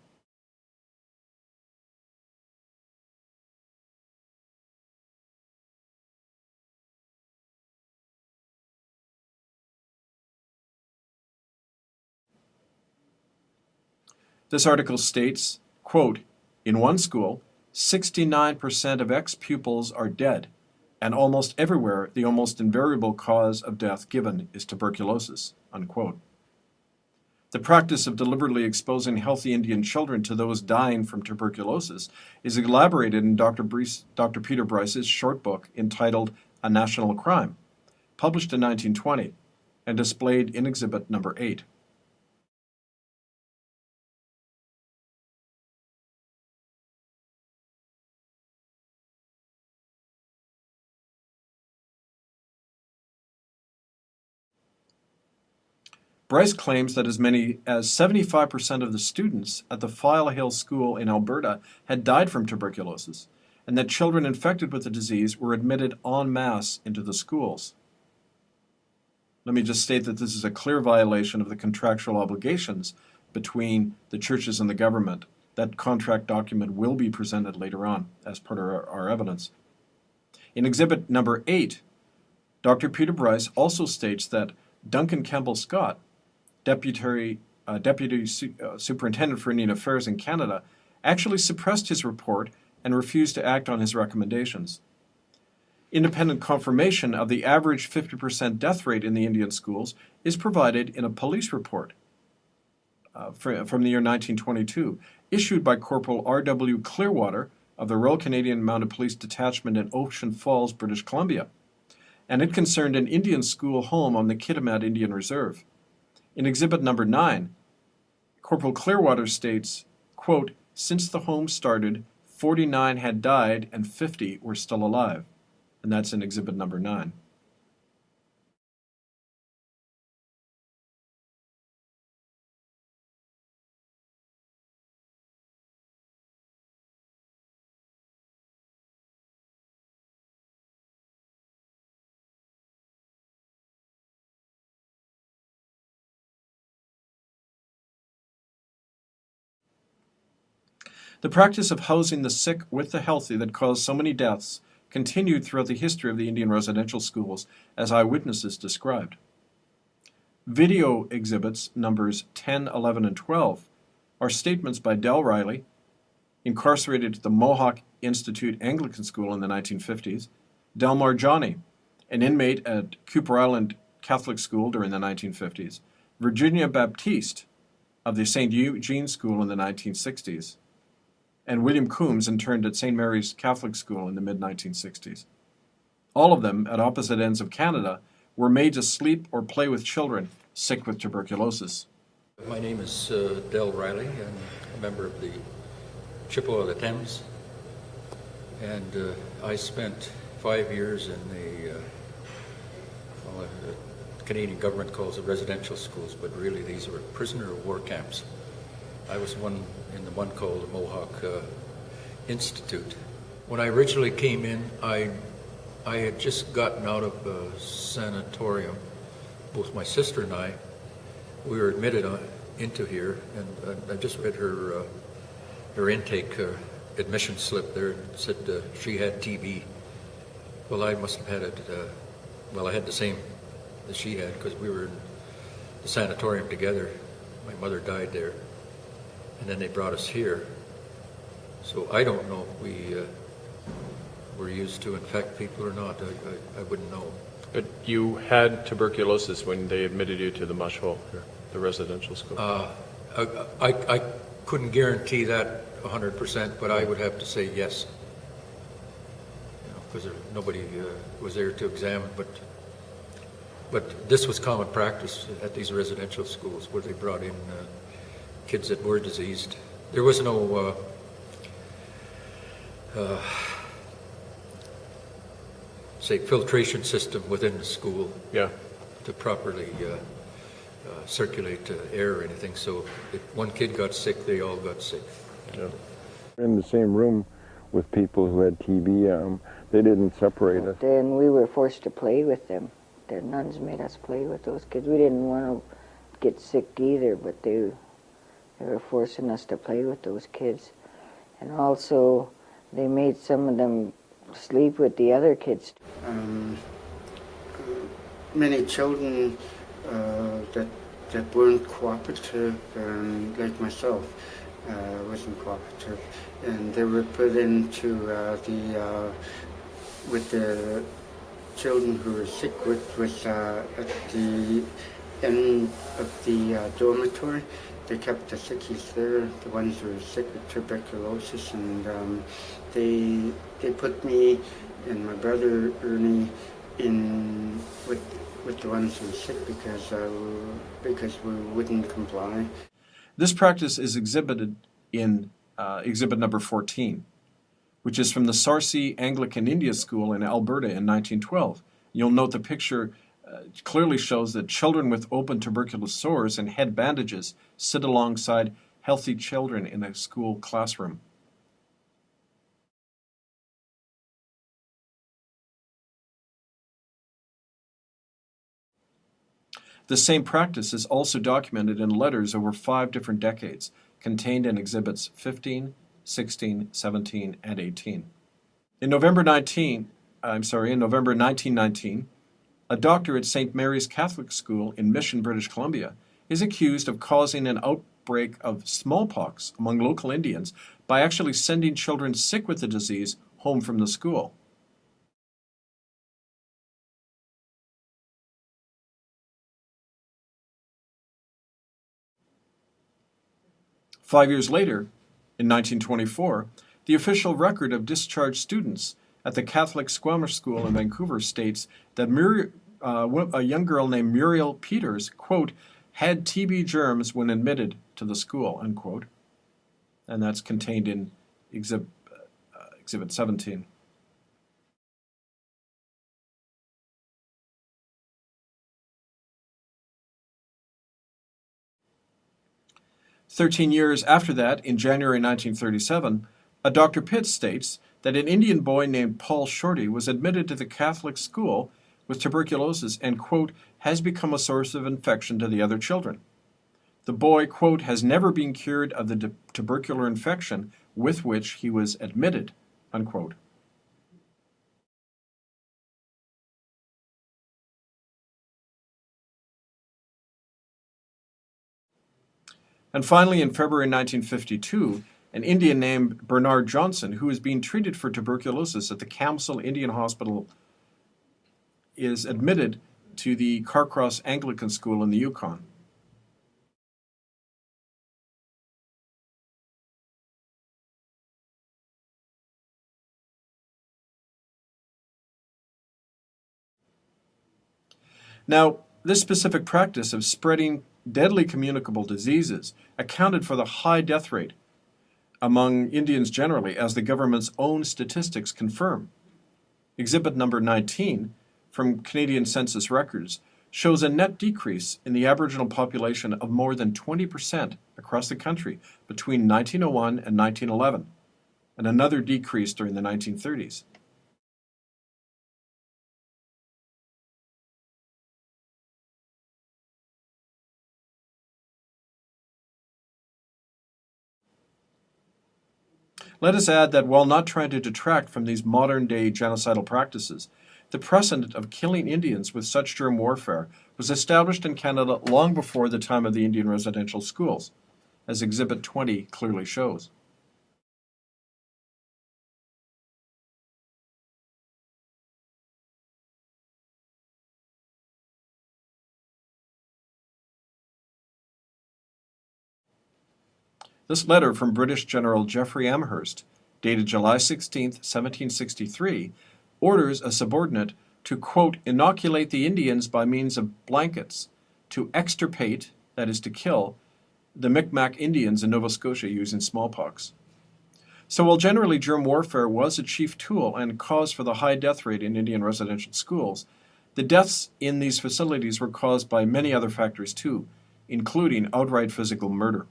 This article states, quote, in one school, 69% of ex-pupils are dead, and almost everywhere the almost invariable cause of death given is tuberculosis, unquote. The practice of deliberately exposing healthy Indian children to those dying from tuberculosis is elaborated in Dr. Dr. Peter Bryce's short book entitled A National Crime, published in 1920 and displayed in exhibit number 8. Bryce claims that as many as 75% of the students at the File Hill School in Alberta had died from tuberculosis, and that children infected with the disease were admitted en masse into the schools. Let me just state that this is a clear violation of the contractual obligations between the churches and the government. That contract document will be presented later on as part of our, our evidence. In exhibit number 8, Dr. Peter Bryce also states that Duncan Campbell Scott deputy, uh, deputy su uh, superintendent for Indian Affairs in Canada, actually suppressed his report and refused to act on his recommendations. Independent confirmation of the average 50% death rate in the Indian schools is provided in a police report uh, from the year 1922, issued by Corporal R.W. Clearwater of the Royal Canadian Mounted Police Detachment in Ocean Falls, British Columbia, and it concerned an Indian school home on the Kitimat Indian Reserve. In exhibit number 9, Corporal Clearwater states, quote, since the home started, 49 had died and 50 were still alive. And that's in exhibit number 9. The practice of housing the sick with the healthy that caused so many deaths continued throughout the history of the Indian residential schools, as eyewitnesses described. Video exhibits numbers 10, 11, and 12 are statements by Del Riley, incarcerated at the Mohawk Institute Anglican School in the 1950s, Delmar Johnny, an inmate at Kuper Island Catholic School during the 1950s, Virginia Baptiste of the St. Eugene School in the 1960s, and William Coombs interned at St. Mary's Catholic School in the mid 1960s. All of them, at opposite ends of Canada, were made to sleep or play with children sick with tuberculosis. My name is uh, Del Riley. I'm a member of the Chippewa of the Thames. And uh, I spent five years in the, uh, well, uh, the Canadian government calls it residential schools, but really these were prisoner of war camps. I was one in the one called the Mohawk uh, Institute. When I originally came in, I, I had just gotten out of a sanatorium. Both my sister and I, we were admitted on, into here, and I, I just read her uh, her intake uh, admission slip there. and said uh, she had TB. Well, I must have had it. Uh, well, I had the same as she had because we were in the sanatorium together. My mother died there, and then they brought us here. So I don't know if we uh, were used to infect people or not. I, I, I wouldn't know. But you had tuberculosis when they admitted you to the mush hole, here, the residential school. Uh, I, I, I couldn't guarantee that 100%, but I would have to say yes. Because nobody uh, was there to examine, but, but this was common practice at these residential schools where they brought in uh, kids that were diseased. There was no, uh, uh, say, filtration system within the school yeah. to properly uh, uh, circulate uh, air or anything. So if one kid got sick, they all got sick. yeah. in the same room with people who had TB. Um, they didn't separate us. Then we were forced to play with them. The nuns made us play with those kids. We didn't want to get sick either, but they they were forcing us to play with those kids. And also, they made some of them sleep with the other kids. Um, many children uh, that that weren't cooperative, um, like myself, uh, wasn't cooperative, and they were put into uh, the uh, with the children who were sick with with uh, at the end of the uh, dormitory. They kept the sickies there, the ones who were sick with tuberculosis, and um, they they put me and my brother Ernie in with with the ones who were sick because uh, because we wouldn't comply. This practice is exhibited in uh, exhibit number 14, which is from the Sarcee Anglican India School in Alberta in 1912. You'll note the picture uh, clearly shows that children with open tuberculous sores and head bandages sit alongside healthy children in a school classroom. The same practice is also documented in letters over five different decades, contained in exhibits 15, 16, 17, and 18. In November 19, I'm sorry, in November 1919, a doctor at St. Mary's Catholic School in Mission, British Columbia, is accused of causing an outbreak of smallpox among local Indians by actually sending children sick with the disease home from the school. Five years later, in 1924, the official record of discharged students at the Catholic Squamish School in Vancouver states that Mur- uh, a young girl named Muriel Peters, quote, had TB germs when admitted to the school, unquote. And that's contained in exhibit, uh, exhibit 17. Thirteen years after that, in January 1937, a Dr. Pitts states that an Indian boy named Paul Shorty was admitted to the Catholic school with tuberculosis and, quote, has become a source of infection to the other children. The boy, quote, has never been cured of the tubercular infection with which he was admitted, unquote. And finally, in February 1952, an Indian named Bernard Johnson, who is being treated for tuberculosis at the Camsell Indian Hospital, is admitted to the Carcross Anglican School in the Yukon. Now, this specific practice of spreading deadly communicable diseases accounted for the high death rate among Indians generally, as the government's own statistics confirm. Exhibit number 19 from Canadian Census records shows a net decrease in the Aboriginal population of more than 20% across the country between 1901 and 1911, and another decrease during the 1930s. Let us add that while not trying to detract from these modern day genocidal practices, the precedent of killing Indians with such germ warfare was established in Canada long before the time of the Indian residential schools, as Exhibit 20 clearly shows. This letter from British General Jeffery Amherst, dated July 16, 1763, orders a subordinate to, quote, inoculate the Indians by means of blankets, to extirpate, that is to kill, the Micmac Indians in Nova Scotia using smallpox. So while generally germ warfare was a chief tool and cause for the high death rate in Indian residential schools, the deaths in these facilities were caused by many other factors too, including outright physical murder.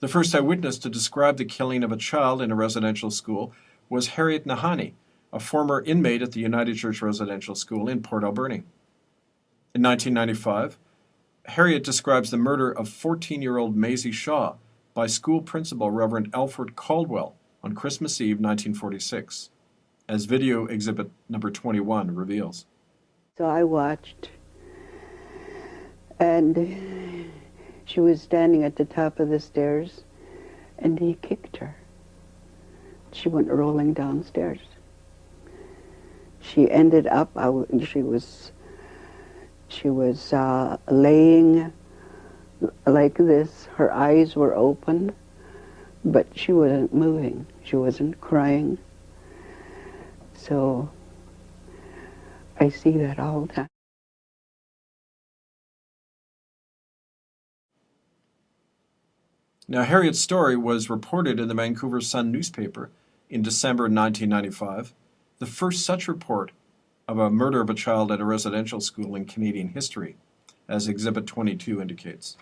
The first eyewitness to describe the killing of a child in a residential school was Harriet Nahanee, a former inmate at the United Church Residential School in Port Alberni. In 1995, Harriet describes the murder of 14-year-old Maisie Shaw by school principal Reverend Alfred Caldwell on Christmas Eve 1946, as video exhibit number 21 reveals. So I watched, and she was standing at the top of the stairs, and he kicked her. She went rolling downstairs. She ended up, she was, she was uh, laying like this. Her eyes were open, but she wasn't moving. She wasn't crying. So I see that all the time. Now, Harriet's story was reported in the Vancouver Sun newspaper in December 1995, the first such report of a murder of a child at a residential school in Canadian history, as Exhibit 22 indicates.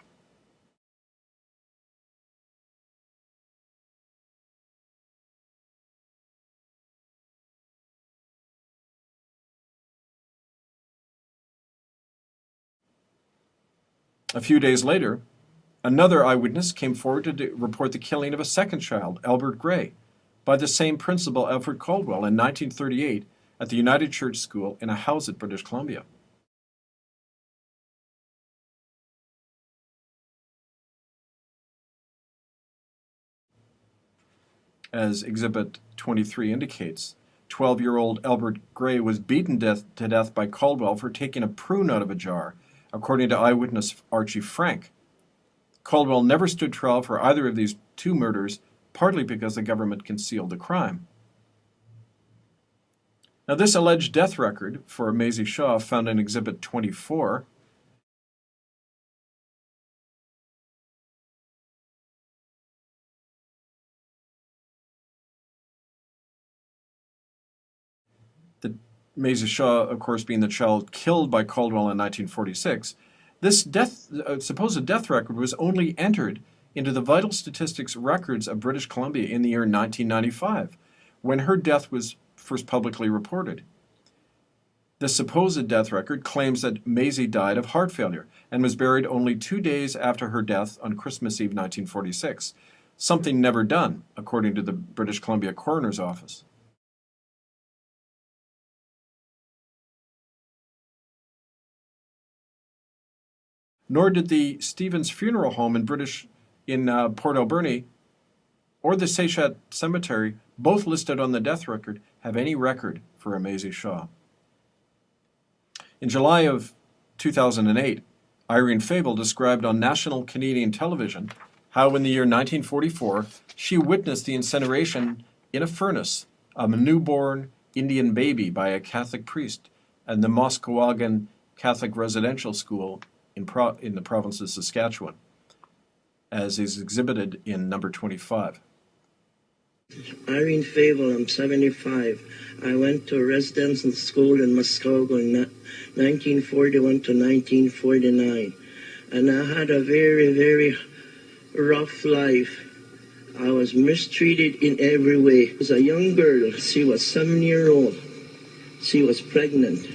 A few days later, another eyewitness came forward to report the killing of a second child, Albert Gray, by the same principal, Alfred Caldwell, in 1938 at the United Church School in Ahousaht, British Columbia. As Exhibit 23 indicates, 12-year-old Albert Gray was beaten death, to death by Caldwell for taking a prune out of a jar, according to eyewitness Archie Frank. Caldwell never stood trial for either of these two murders, partly because the government concealed the crime. Now, this alleged death record for Maisie Shaw, found in Exhibit 24, the Maisie Shaw, of course, being the child killed by Caldwell in 1946, this death, uh, supposed death record was only entered into the vital statistics records of British Columbia in the year 1995, when her death was first publicly reported. The supposed death record claims that Maisie died of heart failure and was buried only two days after her death on Christmas Eve 1946, something never done, according to the British Columbia Coroner's Office. Nor did the Stevens Funeral Home in British in uh, Port Alberni or the Tseshaht Cemetery, both listed on the death record, have any record for a Maisie Shaw. In July of 2008, Irene Favel described on national Canadian television how in the year 1944 she witnessed the incineration in a furnace of a newborn Indian baby by a Catholic priest at the Muskowekwan Catholic Residential School in, in the province of Saskatchewan, as is exhibited in number 25. Irene Favel, I'm 75. I went to a residential school in Muskogee in 1941 to 1949. And I had a very, very rough life. I was mistreated in every way. As a young girl, she was seven year old. She was pregnant.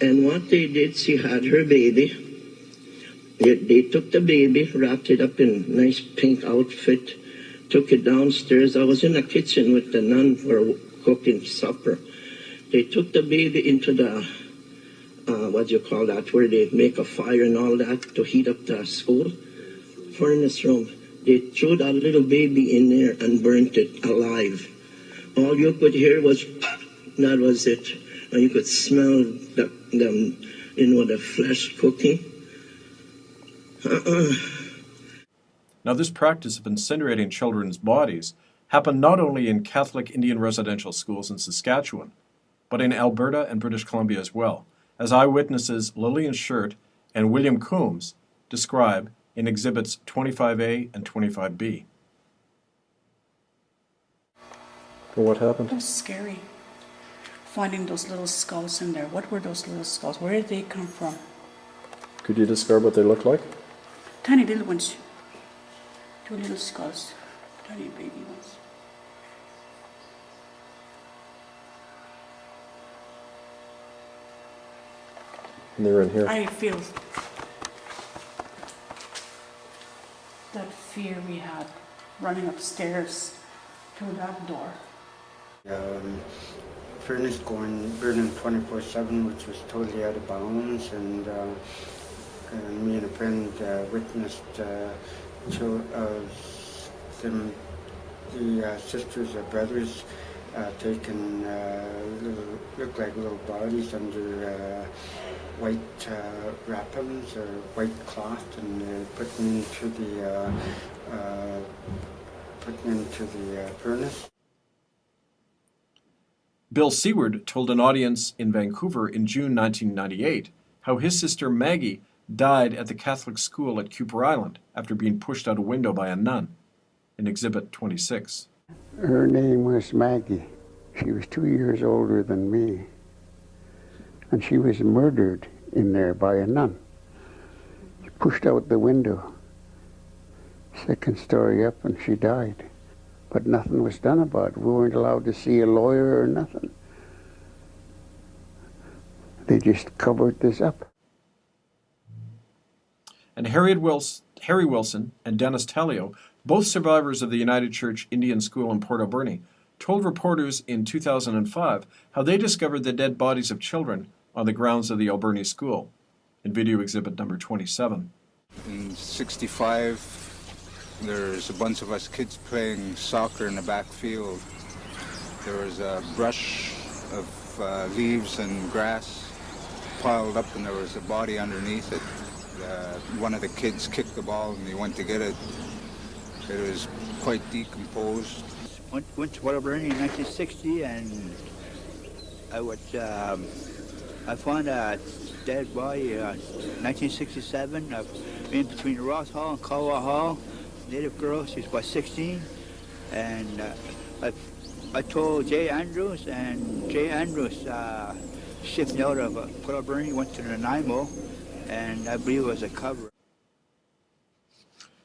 And what they did, she had her baby. They, they took the baby, wrapped it up in nice pink outfit, took it downstairs. I was in the kitchen with the nun for cooking supper. They took the baby into the, uh, what do you call that, where they make a fire and all that to heat up the school furnace room. They threw that little baby in there and burnt it alive. All you could hear was, that was it. And you could smell the, the you know, the flesh cooking. Now, this practice of incinerating children's bodies happened not only in Catholic Indian residential schools in Saskatchewan, but in Alberta and British Columbia as well, as eyewitnesses Lillian Shirt and William Coombs describe in exhibits 25A and 25B. So what happened? It was scary. Finding those little skulls in there. What were those little skulls? Where did they come from? Could you describe what they looked like? Tiny little ones. Two little skulls. Tiny baby ones. And they were in here. I feel that fear we had running upstairs to that door. Um, furnace going burning 24/7, which was totally out of bounds, and, uh, and me and a friend witnessed two of them, the uh, sisters or brothers, uh, taking uh, little, look like little bodies under white wrappings or white cloth, and putting into the putting into the furnace. Bill Seward told an audience in Vancouver in June 1998 how his sister Maggie died at the Catholic school at Kuper Island after being pushed out a window by a nun in Exhibit 26. Her name was Maggie. She was two years older than me. And she was murdered in there by a nun. She pushed out the window, second story up, and she died. But nothing was done about it. We weren't allowed to see a lawyer or nothing. They just covered this up. And Harriet Wils- Harry Wilson and Dennis Talio, both survivors of the United Church Indian School in Port Alberni, told reporters in 2005 how they discovered the dead bodies of children on the grounds of the Alberni School, in video exhibit number 27. In 65, there's a bunch of us kids playing soccer in the back field. There was a brush of uh, leaves and grass piled up, and there was a body underneath it. Uh, one of the kids kicked the ball, and he went to get it. It was quite decomposed. Went, went to Waterbury in 1960, and I was um, I found a dead body uh, 1967 uh, in between Ross Hall and Colwell Hall. Native girl, she was about 16, and uh, I, I told Jay Andrews, and Jay Andrews uh, shipped out of uh, Port went to Nanaimo, and I believe it was a cover.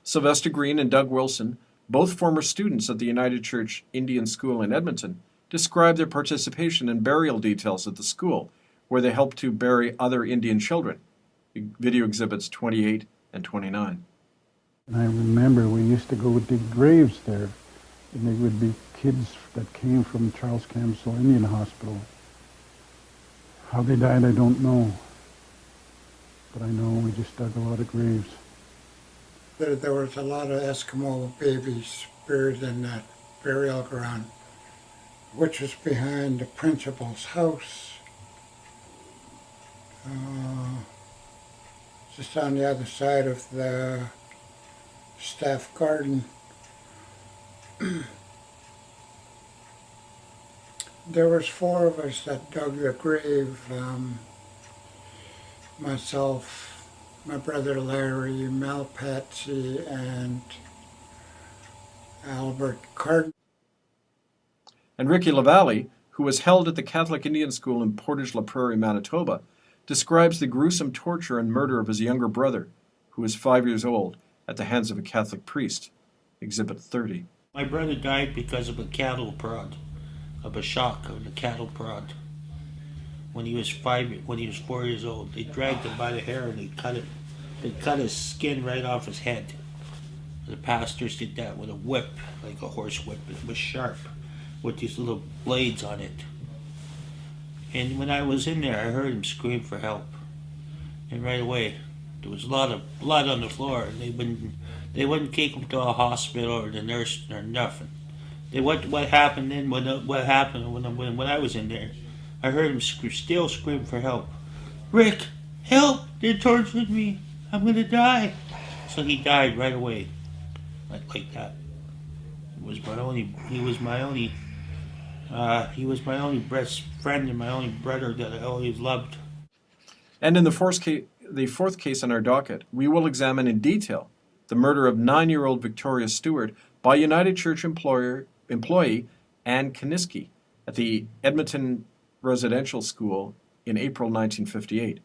Sylvester Green and Doug Wilson, both former students at the United Church Indian School in Edmonton, described their participation in burial details at the school, where they helped to bury other Indian children. Video exhibits 28 and 29. I remember we used to go dig graves there, and they would be kids that came from Charles Camsell Indian Hospital. How they died, I don't know. But I know we just dug a lot of graves. There, there was a lot of Eskimo babies buried in that burial ground, which is behind the principal's house. Uh, just on the other side of the staff garden. there was four of us that dug the grave. Um, myself, my brother Larry, Mel Patsy, and Albert Card. And Ricky Lavalle, who was held at the Catholic Indian School in Portage la Prairie, Manitoba, describes the gruesome torture and murder of his younger brother, who was five years old, at the hands of a Catholic priest. Exhibit 30. My brother died because of a cattle prod, of a shock of a cattle prod. When he was five, when he was four years old, they dragged him by the hair and they cut it. They cut his skin right off his head. The pastors did that with a whip, like a horse whip. It was sharp, with these little blades on it. And when I was in there, I heard him scream for help. And right away, there was a lot of blood on the floor, and they wouldn't they wouldn't take him to a hospital or the nurse or nothing. They what what happened then? What what happened when when when I was in there? I heard him sc- still scream for help. Rick, help! They're torturing me. I'm gonna die. So he died right away, like like that. It was my only. He was my only. Uh, he was my only best friend and my only brother that I always loved. And in the fourth, case, the fourth case on our docket, we will examine in detail the murder of nine-year-old Victoria Stewart by United Church employer, employee Anne Kaniski at the Edmonton Residential School in April 1958,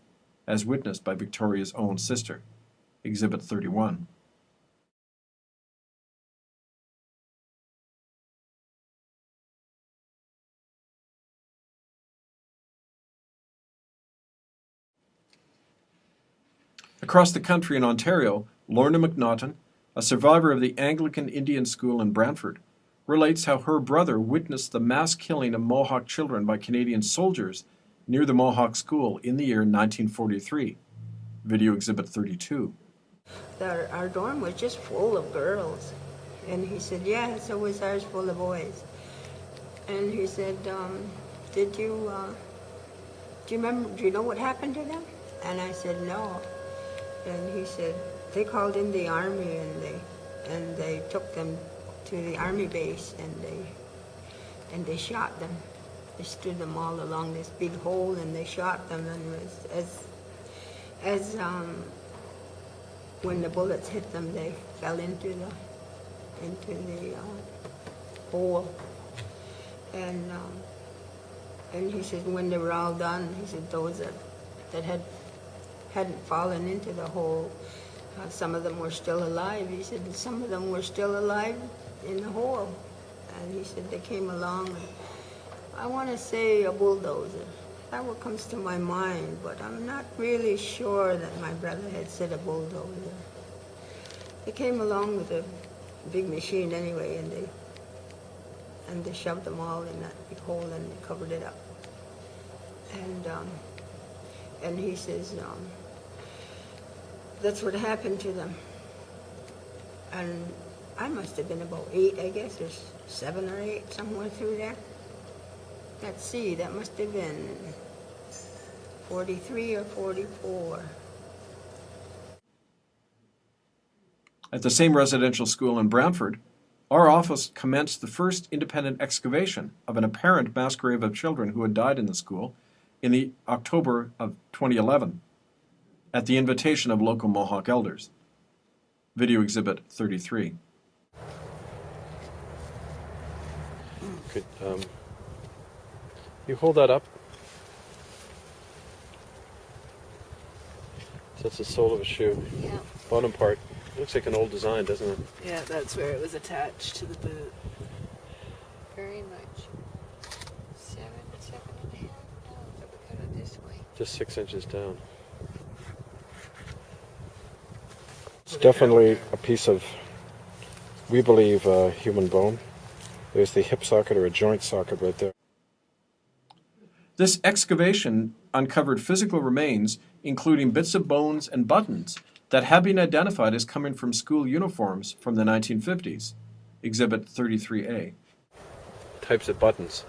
as witnessed by Victoria's own sister. Exhibit 31. Across the country in Ontario, Lorna McNaughton, a survivor of the Anglican Indian School in Brantford, relates how her brother witnessed the mass killing of Mohawk children by Canadian soldiers near the Mohawk School in the year 1943. Video Exhibit 32. Our, dorm was just full of girls. And he said, yeah, so was ours full of boys. And he said, um, did you, uh, do you remember, do you know what happened to them? And I said, no. And he said, they called in the army and they, and they took them to the army base and they, and they shot them. They stood them all along this big hole and they shot them and was, as, as, um, when the bullets hit them, they fell into the, into the, uh, hole. And, um, and he said when they were all done, he said those that, that had, hadn't fallen into the hole, uh, some of them were still alive. He said some of them were still alive in the hole. And he said they came along, and I want to say a bulldozer. That's what comes to my mind, but I'm not really sure that my brother had said a bulldozer. They came along with a big machine anyway, and they and they shoved them all in that big hole and they covered it up. And um, and he says um, that's what happened to them. And I must have been about eight, I guess, or seven or eight, somewhere through there. Let's see, that must have been 43 or 44. At the same residential school in Brantford, our office commenced the first independent excavation of an apparent mass grave of children who had died in the school in the October of 2011 at the invitation of local Mohawk elders. Video Exhibit 33. Could um, you hold that up? So that's the sole of a shoe. Yeah. Bottom part. Looks like an old design, doesn't it? Yeah, that's where it was attached to the boot. Very much. Seven, seven and a half. No, but we got it this way. Just six inches down. It's definitely a piece of, we believe, uh, human bone. There's the hip socket or a joint socket right there. This excavation uncovered physical remains, including bits of bones and buttons, that have been identified as coming from school uniforms from the 1950s. Exhibit 33A. Types of buttons,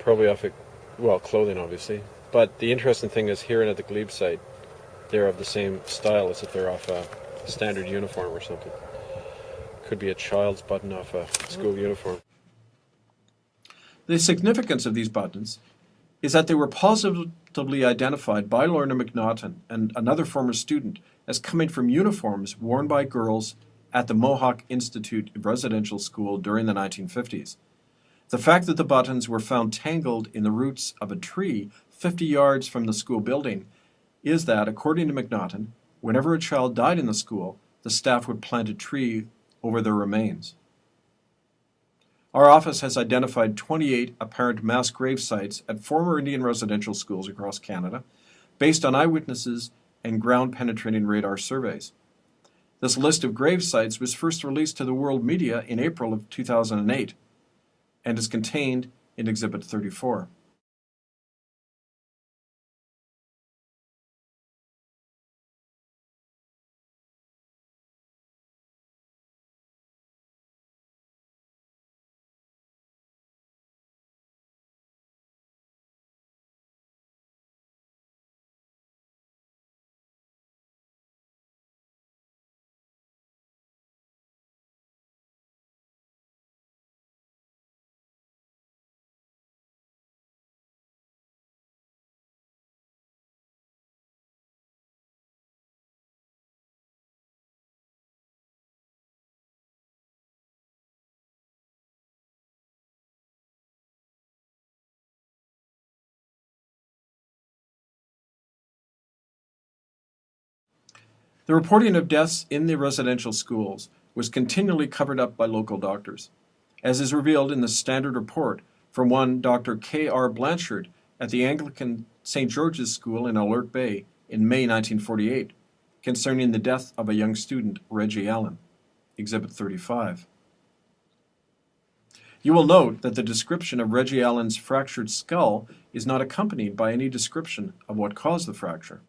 probably off of, well, clothing obviously. But the interesting thing is here and at the Glebe site, they're of the same style as if they're off a standard uniform or something. Could be a child's button off a school uniform. The significance of these buttons is that they were positively identified by Lorna McNaughton and another former student as coming from uniforms worn by girls at the Mohawk Institute Residential School during the 1950s. The fact that the buttons were found tangled in the roots of a tree 50 yards from the school building is that, according to McNaughton, whenever a child died in the school, the staff would plant a tree over their remains. Our office has identified 28 apparent mass grave sites at former Indian residential schools across Canada based on eyewitnesses and ground penetrating radar surveys. This list of grave sites was first released to the world media in April of 2008 and is contained in Exhibit 34. The reporting of deaths in the residential schools was continually covered up by local doctors, as is revealed in the standard report from one Dr. K. R. Blanchard at the Anglican St. George's School in Alert Bay in May 1948 concerning the death of a young student, Reggie Allen, Exhibit 35. You will note that the description of Reggie Allen's fractured skull is not accompanied by any description of what caused the fracture.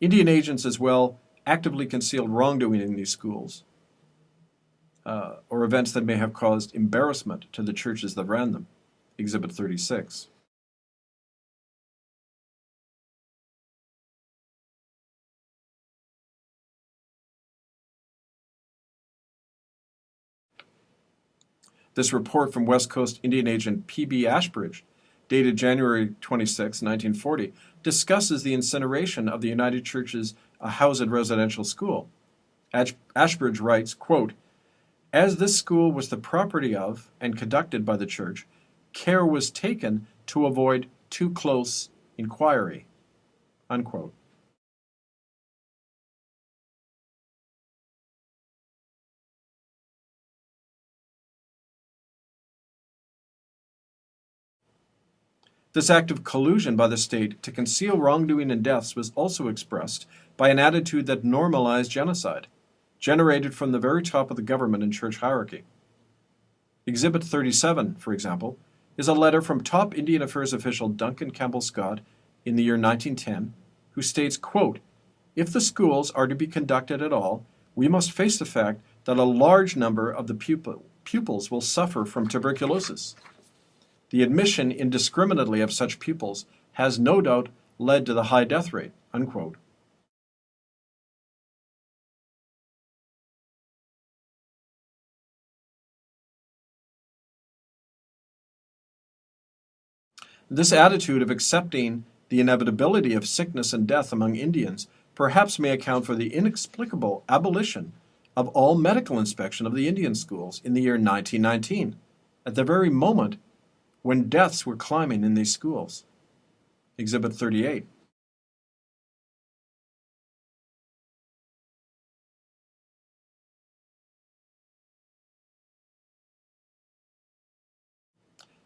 Indian agents as well actively concealed wrongdoing in these schools uh, or events that may have caused embarrassment to the churches that ran them. Exhibit 36. This report from West Coast Indian agent P.B. Ashbridge, dated January 26, 1940, discusses the incineration of the United Church's uh, Ahousaht Residential School. Ash- Ashbridge writes, quote, As this school was the property of and conducted by the church, care was taken to avoid too close inquiry. Unquote. This act of collusion by the state to conceal wrongdoing and deaths was also expressed by an attitude that normalized genocide, generated from the very top of the government and church hierarchy. Exhibit 37, for example, is a letter from top Indian Affairs official Duncan Campbell Scott in the year 1910, who states, quote, If the schools are to be conducted at all, we must face the fact that a large number of the pupil, pupils will suffer from tuberculosis. The admission indiscriminately of such pupils has no doubt led to the high death rate. Unquote. This attitude of accepting the inevitability of sickness and death among Indians perhaps may account for the inexplicable abolition of all medical inspection of the Indian schools in the year 1919, at the very moment when deaths were climbing in these schools. Exhibit 38.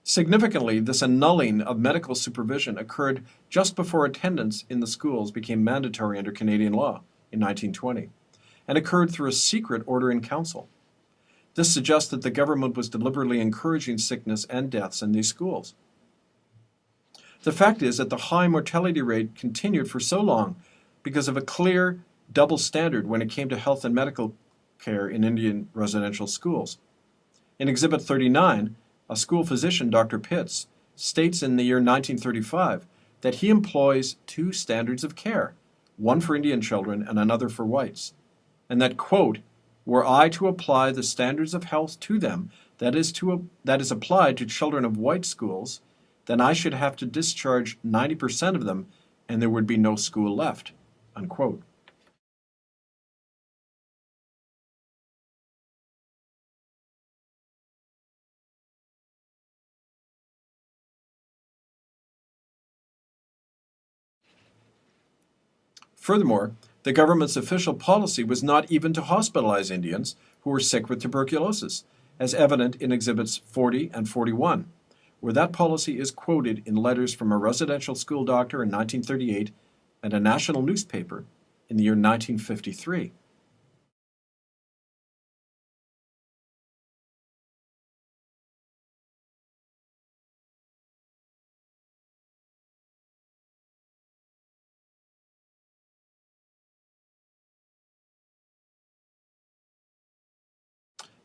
Significantly, this annulling of medical supervision occurred just before attendance in the schools became mandatory under Canadian law in 1920, and occurred through a secret order in council. This suggests that the government was deliberately encouraging sickness and deaths in these schools. The fact is that the high mortality rate continued for so long because of a clear double standard when it came to health and medical care in Indian residential schools. In Exhibit 39, a school physician, Dr. Pitts, states in the year 1935 that he employs two standards of care, one for Indian children and another for whites, and that, quote, were I to apply the standards of health to them that is, to, that is applied to children of white schools, then I should have to discharge 90% of them and there would be no school left, unquote. Furthermore, the government's official policy was not even to hospitalize Indians who were sick with tuberculosis, as evident in Exhibits 40 and 41, where that policy is quoted in letters from a residential school doctor in 1938 and a national newspaper in the year 1953.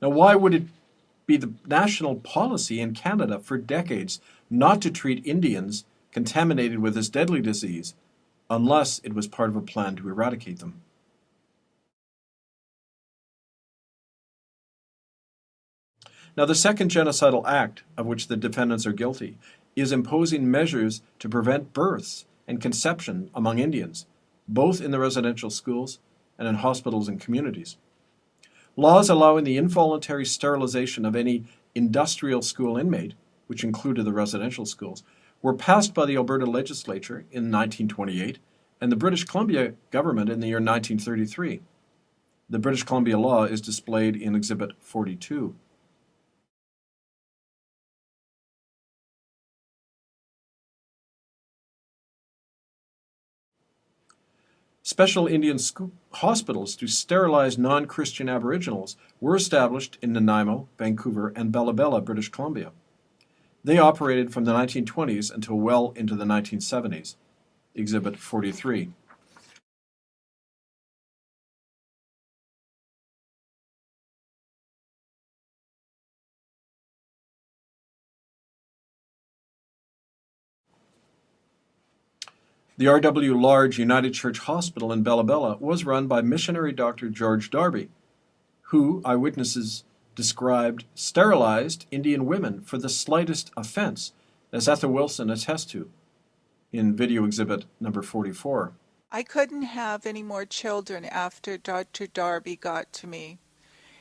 Now, why would it be the national policy in Canada for decades not to treat Indians contaminated with this deadly disease unless it was part of a plan to eradicate them? Now, the second genocidal act of which the defendants are guilty is imposing measures to prevent births and conception among Indians, both in the residential schools and in hospitals and communities. Laws allowing the involuntary sterilization of any industrial school inmate, which included the residential schools, were passed by the Alberta legislature in 1928 and the British Columbia government in the year 1933. The British Columbia law is displayed in Exhibit 42. Special Indian hospitals to sterilize non-Christian Aboriginals were established in Nanaimo, Vancouver, and Bella Bella, British Columbia. They operated from the 1920s until well into the 1970s. Exhibit 43. The R.W. Large United Church Hospital in Bella Bella was run by missionary Dr. George Darby, who, eyewitnesses described, sterilized Indian women for the slightest offense, as Ethel Wilson attests to in video exhibit number 44. I couldn't have any more children after Dr. Darby got to me.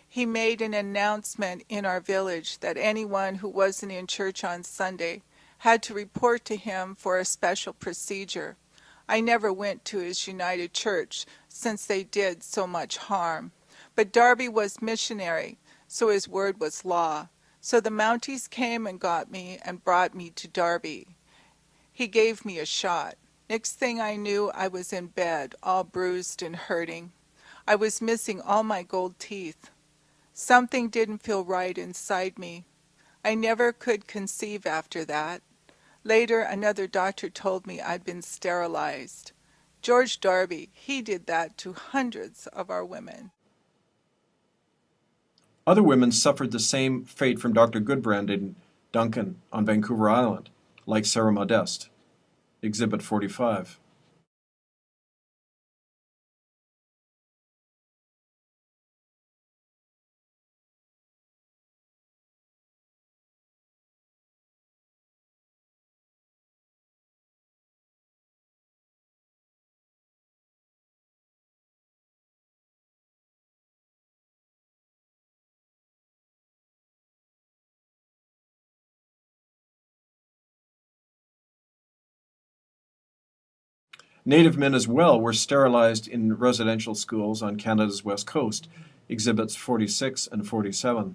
He made an announcement in our village that anyone who wasn't in church on Sunday had to report to him for a special procedure. I never went to his United Church since they did so much harm. But Darby was missionary, so his word was law. So the Mounties came and got me and brought me to Darby. He gave me a shot. Next thing I knew, I was in bed, all bruised and hurting. I was missing all my gold teeth. Something didn't feel right inside me. I never could conceive after that. Later, another doctor told me I'd been sterilized. George Darby, he did that to hundreds of our women. Other women suffered the same fate from Dr. Goodbrand in Duncan on Vancouver Island, like Sarah Modeste. Exhibit 45. Native men as well were sterilized in residential schools on Canada's west coast, exhibits 46 and 47.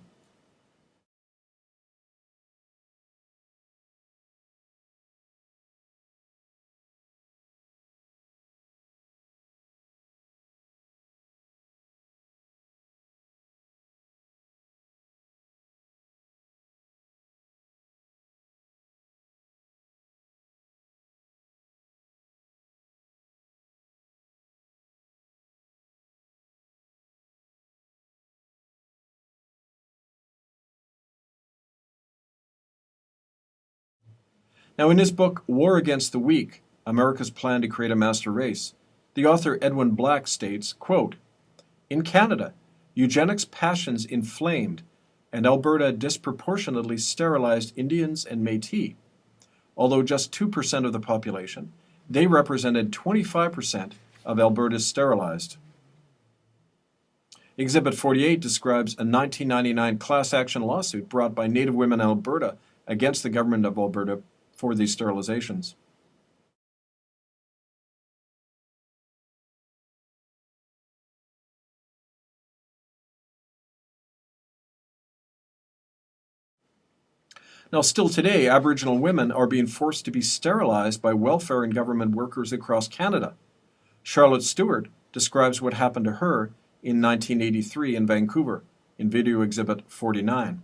Now, in his book, War Against the Weak America's Plan to Create a Master Race, the author Edwin Black states, quote, In Canada, eugenics passions inflamed, and Alberta disproportionately sterilized Indians and Métis. Although just 2% of the population, they represented 25% of Alberta's sterilized. Exhibit 48 describes a 1999 class action lawsuit brought by Native women in Alberta against the government of Alberta for these sterilizations. Now, still today, Aboriginal women are being forced to be sterilized by welfare and government workers across Canada. Charlotte Stewart describes what happened to her in 1983 in Vancouver in video exhibit 49.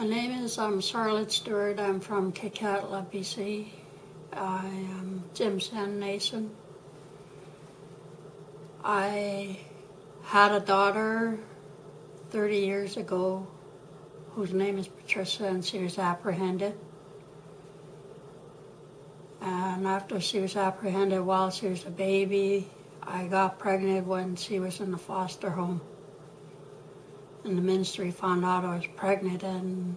My name is um, Charlotte Stewart. I'm from Kitkatla, BC. I am Jim San Nason. I had a daughter 30 years ago whose name is Patricia, and she was apprehended. And after she was apprehended while she was a baby, I got pregnant when she was in the foster home. And the ministry found out I was pregnant, and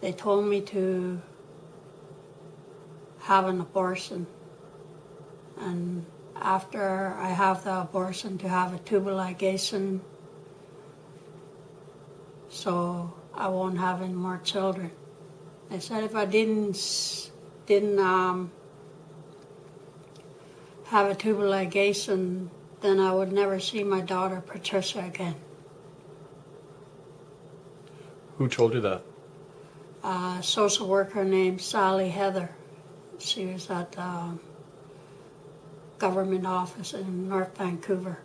they told me to have an abortion. And after I have the abortion, to have a tubal ligation so I won't have any more children. They said if I didn't didn't um, have a tubal ligation, then I would never see my daughter Patricia again. Who told you that? A social worker named Sally Heather. She was at the um, government office in North Vancouver.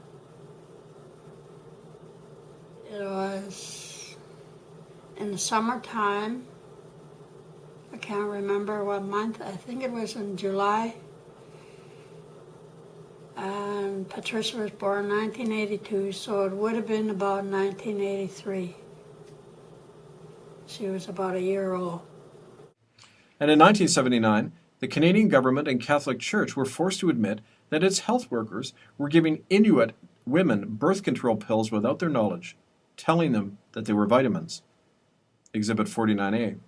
It was in the summertime. I can't remember what month. I think it was in July. And Patricia was born in 1982, so it would have been about 1983. She was about a year old. And in 1979, the Canadian government and Catholic Church were forced to admit that its health workers were giving Inuit women birth control pills without their knowledge, telling them that they were vitamins. Exhibit 49A.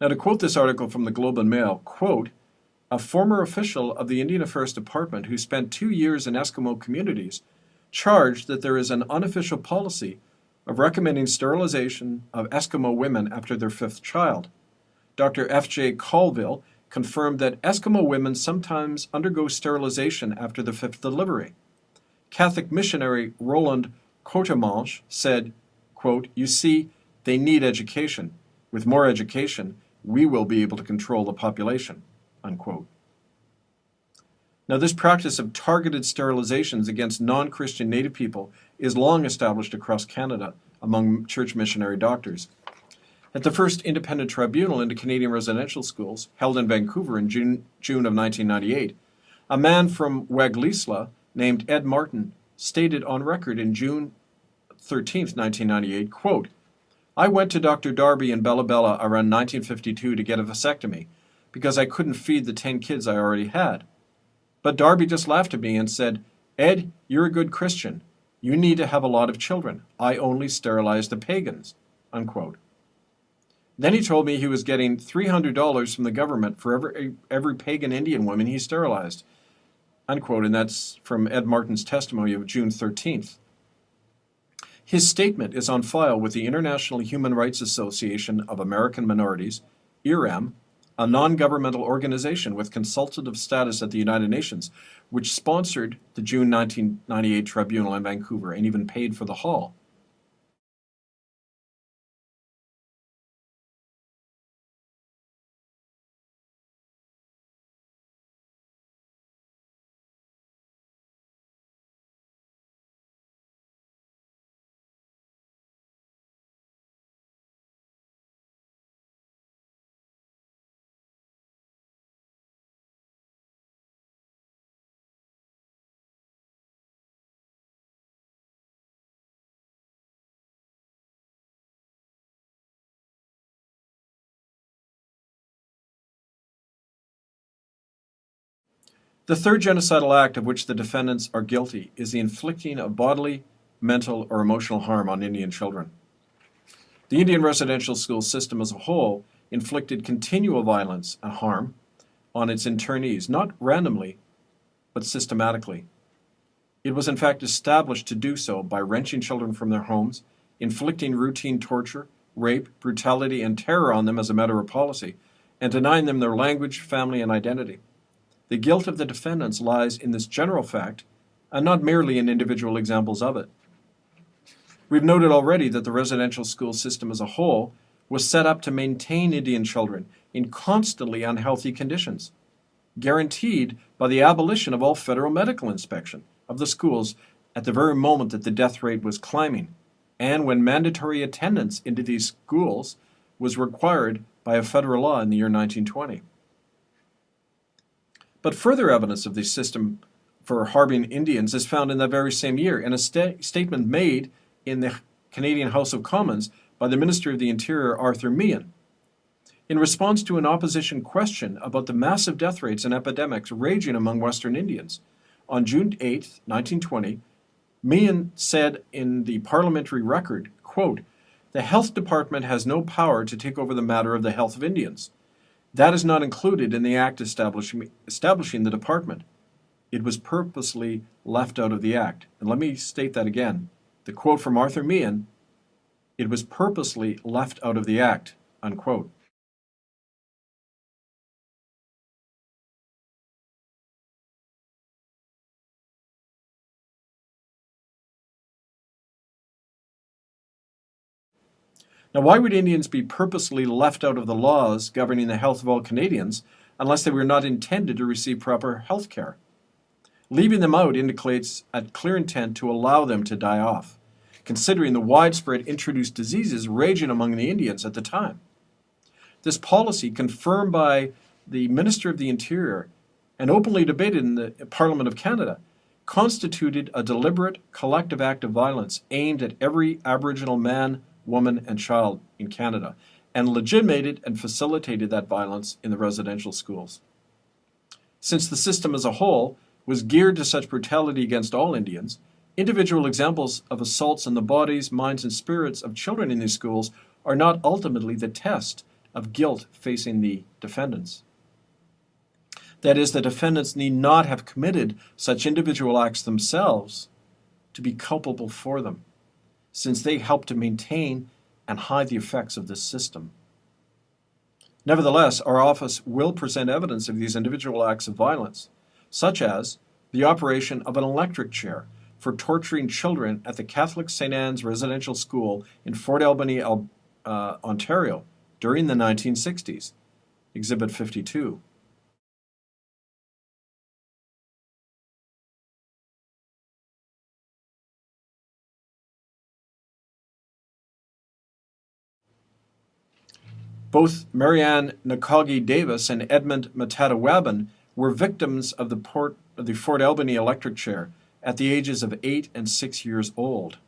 Now, to quote this article from the Globe and Mail, quote, a former official of the Indian Affairs Department who spent two years in Eskimo communities charged that there is an unofficial policy of recommending sterilization of Eskimo women after their fifth child. Dr. F.J. Colville confirmed that Eskimo women sometimes undergo sterilization after the fifth delivery. Catholic missionary Roland Courtemanche said, quote, You see, they need education. With more education, we will be able to control the population. Unquote. Now, this practice of targeted sterilizations against non Christian Native people is long established across Canada among church missionary doctors. At the first independent tribunal into Canadian residential schools, held in Vancouver in June, June of 1998, a man from Waglisla named Ed Martin stated on record in June 13, 1998, quote, I went to Dr. Darby in Bella Bella around 1952 to get a vasectomy because I couldn't feed the 10 kids I already had. But Darby just laughed at me and said, Ed, you're a good Christian. You need to have a lot of children. I only sterilize the pagans. Unquote. Then he told me he was getting $300 from the government for every, every pagan Indian woman he sterilized. Unquote, and that's from Ed Martin's testimony of June 13th. His statement is on file with the International Human Rights Association of American Minorities, IRAM, a non-governmental organization with consultative status at the United Nations, which sponsored the June 1998 tribunal in Vancouver and even paid for the hall. The third genocidal act of which the defendants are guilty is the inflicting of bodily, mental, or emotional harm on Indian children. The Indian residential school system as a whole inflicted continual violence and harm on its internees, not randomly, but systematically. It was in fact established to do so by wrenching children from their homes, inflicting routine torture, rape, brutality, and terror on them as a matter of policy, and denying them their language, family, and identity. The guilt of the defendants lies in this general fact, and not merely in individual examples of it. We've noted already that the residential school system as a whole was set up to maintain Indian children in constantly unhealthy conditions, guaranteed by the abolition of all federal medical inspection of the schools at the very moment that the death rate was climbing, and when mandatory attendance into these schools was required by a federal law in the year 1920. But further evidence of this system for harboring Indians is found in that very same year in a sta- statement made in the Canadian House of Commons by the Minister of the Interior, Arthur Meighen. In response to an opposition question about the massive death rates and epidemics raging among Western Indians, on June 8, 1920, Meighen said in the parliamentary record, quote, the health department has no power to take over the matter of the health of Indians. That is not included in the act establishing, establishing the department. It was purposely left out of the act. And let me state that again. The quote from Arthur Meighen, it was purposely left out of the act, unquote. Now, why would Indians be purposely left out of the laws governing the health of all Canadians unless they were not intended to receive proper health care? Leaving them out indicates a clear intent to allow them to die off, considering the widespread introduced diseases raging among the Indians at the time. This policy, confirmed by the Minister of the Interior and openly debated in the Parliament of Canada, constituted a deliberate collective act of violence aimed at every Aboriginal man, woman, and child in Canada, and legitimated and facilitated that violence in the residential schools. Since the system as a whole was geared to such brutality against all Indians, individual examples of assaults on the bodies, minds, and spirits of children in these schools are not ultimately the test of guilt facing the defendants. That is, the defendants need not have committed such individual acts themselves to be culpable for them since they help to maintain and hide the effects of this system. Nevertheless, our office will present evidence of these individual acts of violence, such as the operation of an electric chair for torturing children at the Catholic St. Anne's Residential School in Fort Albany, uh, Ontario during the 1960s, Exhibit 52. Both Marianne Nakagi Davis and Edmund Metatawabin were victims of the, Port, of the Fort Albany electric chair at the ages of eight and six years old.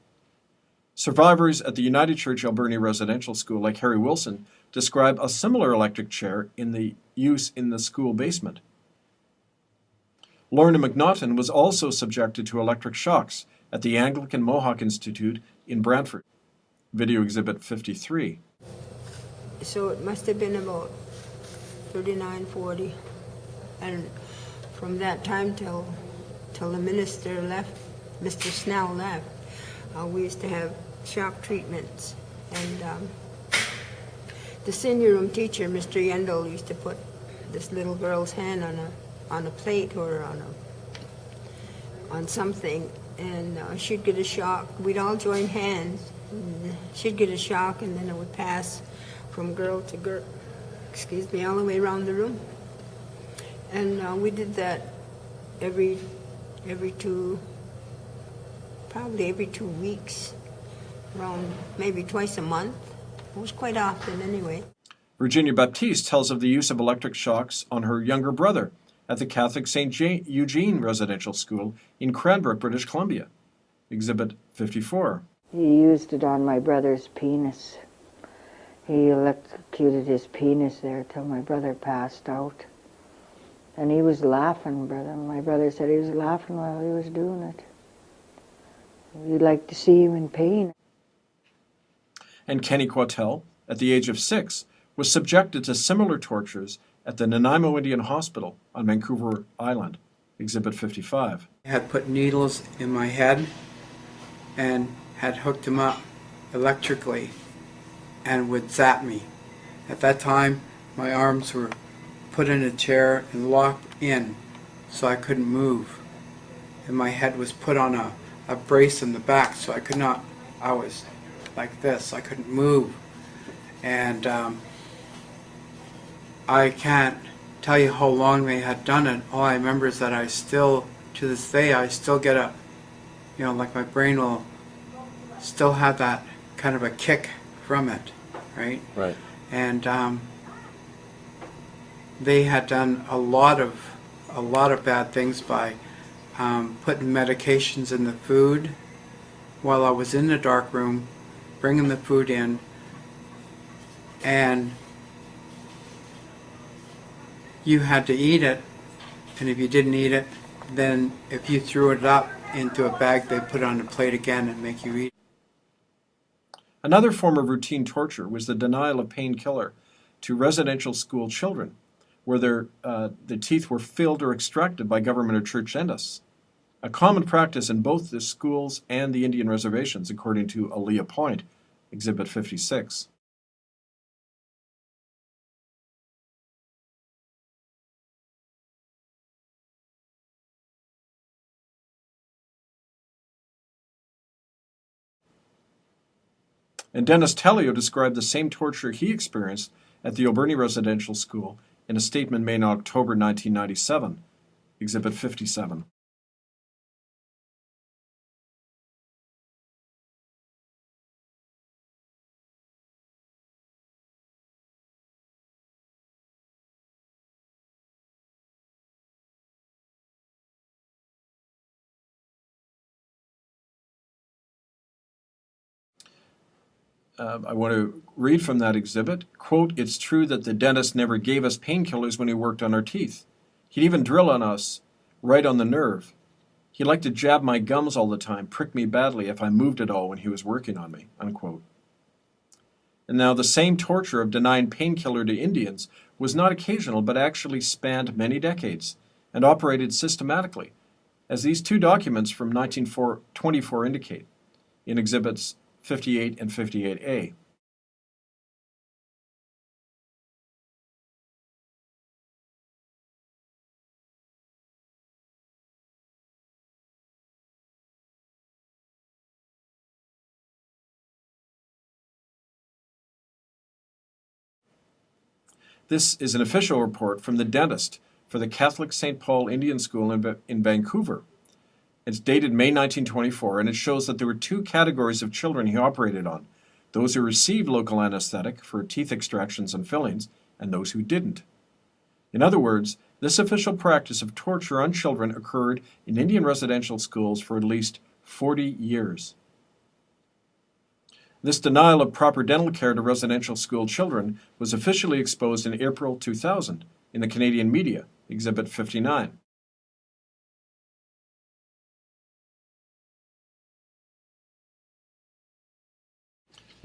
Survivors at the United Church Alberni Residential School, like Harry Wilson, describe a similar electric chair in the use in the school basement. Lorna McNaughton was also subjected to electric shocks at the Anglican Mohawk Institute in Brantford. Video Exhibit 53 so it must have been about 39, 40. And from that time till, till the minister left, Mr. Snell left, uh, we used to have shock treatments. And um, the senior room teacher, Mr. Yendel, used to put this little girl's hand on a, on a plate or on, a, on something, and uh, she'd get a shock. We'd all join hands. she'd get a shock, and then it would pass from girl to girl, excuse me, all the way around the room. And uh, we did that every, every two, probably every two weeks, around maybe twice a month. It was quite often anyway. Virginia Baptiste tells of the use of electric shocks on her younger brother at the Catholic St. Eugene Residential School in Cranbrook, British Columbia. Exhibit 54. He used it on my brother's penis. He electrocuted his penis there till my brother passed out. And he was laughing, brother. My brother said he was laughing while he was doing it. You'd like to see him in pain. And Kenny Quatel, at the age of six, was subjected to similar tortures at the Nanaimo Indian Hospital on Vancouver Island, Exhibit 55. had put needles in my head and had hooked them up electrically and would zap me. At that time, my arms were put in a chair and locked in so I couldn't move. And my head was put on a, a brace in the back so I could not, I was like this, I couldn't move. And um, I can't tell you how long they had done it. All I remember is that I still, to this day, I still get a, you know, like my brain will still have that kind of a kick from it, right? Right. And um, they had done a lot of, a lot of bad things by um, putting medications in the food while I was in the dark room, bringing the food in, and you had to eat it, and if you didn't eat it, then if you threw it up into a bag, they put it on the plate again and make you eat. Another form of routine torture was the denial of painkiller to residential school children, where their, uh, the teeth were filled or extracted by government or church dentists. A common practice in both the schools and the Indian reservations, according to Aaliyah Point, Exhibit 56. And Dennis Telio described the same torture he experienced at the Alberni Residential School in a statement made in October 1997, Exhibit 57. Uh, I want to read from that exhibit. Quote, it's true that the dentist never gave us painkillers when he worked on our teeth. He'd even drill on us right on the nerve. He liked to jab my gums all the time, prick me badly if I moved at all when he was working on me, unquote. And now the same torture of denying painkiller to Indians was not occasional but actually spanned many decades and operated systematically, as these two documents from 1924 indicate in exhibits 58 and 58A. This is an official report from the dentist for the Catholic St. Paul Indian School in, in Vancouver. It's dated May 1924, and it shows that there were two categories of children he operated on those who received local anesthetic for teeth extractions and fillings, and those who didn't. In other words, this official practice of torture on children occurred in Indian residential schools for at least 40 years. This denial of proper dental care to residential school children was officially exposed in April 2000 in the Canadian media, Exhibit 59.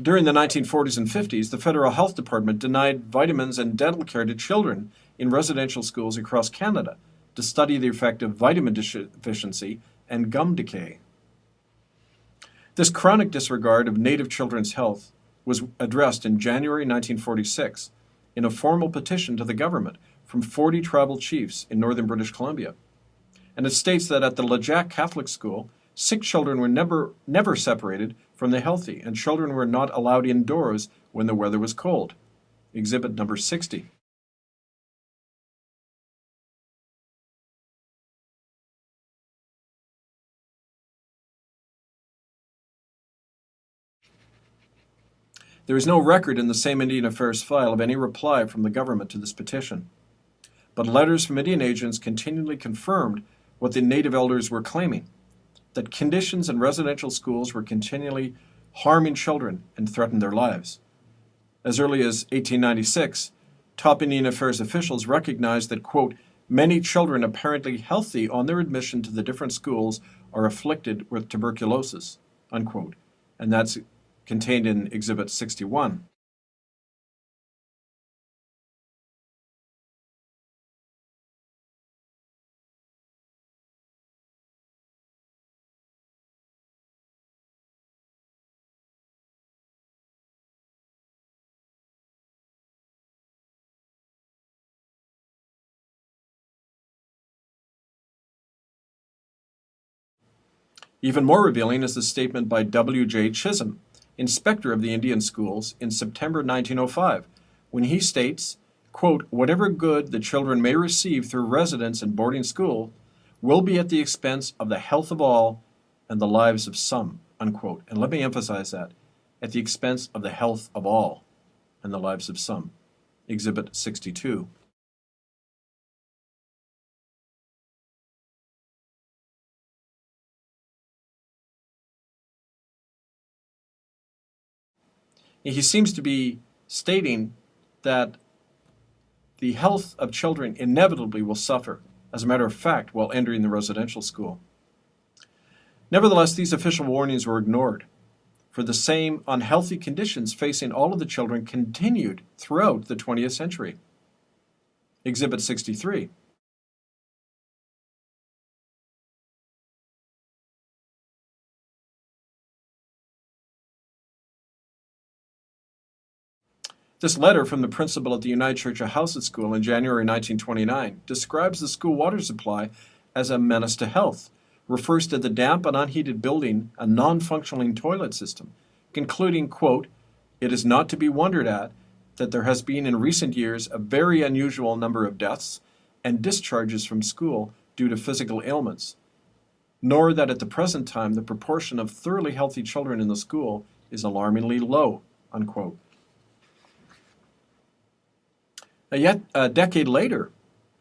During the 1940s and 50s, the Federal Health Department denied vitamins and dental care to children in residential schools across Canada to study the effect of vitamin deficiency and gum decay. This chronic disregard of Native children's health was addressed in January 1946 in a formal petition to the government from 40 tribal chiefs in northern British Columbia. And it states that at the Lejac Catholic School, sick children were never, never separated from the healthy, and children were not allowed indoors when the weather was cold. Exhibit number 60. There is no record in the same Indian Affairs file of any reply from the government to this petition. But letters from Indian agents continually confirmed what the native elders were claiming that conditions in residential schools were continually harming children and threatened their lives. As early as 1896, top Indian Affairs officials recognized that, quote, Many children apparently healthy on their admission to the different schools are afflicted with tuberculosis, unquote. And that's contained in Exhibit 61. Even more revealing is the statement by W.J. Chisholm, inspector of the Indian schools, in September 1905, when he states, quote, Whatever good the children may receive through residence in boarding school will be at the expense of the health of all and the lives of some, unquote. And let me emphasize that, at the expense of the health of all and the lives of some. Exhibit 62. He seems to be stating that the health of children inevitably will suffer, as a matter of fact, while entering the residential school. Nevertheless, these official warnings were ignored, for the same unhealthy conditions facing all of the children continued throughout the 20th century. Exhibit 63. This letter from the principal at the United Church of Ahousaht School in January 1929 describes the school water supply as a menace to health, refers to the damp and unheated building a non-functioning toilet system, concluding, quote, It is not to be wondered at that there has been in recent years a very unusual number of deaths and discharges from school due to physical ailments, nor that at the present time the proportion of thoroughly healthy children in the school is alarmingly low, unquote. Uh, yet a decade later,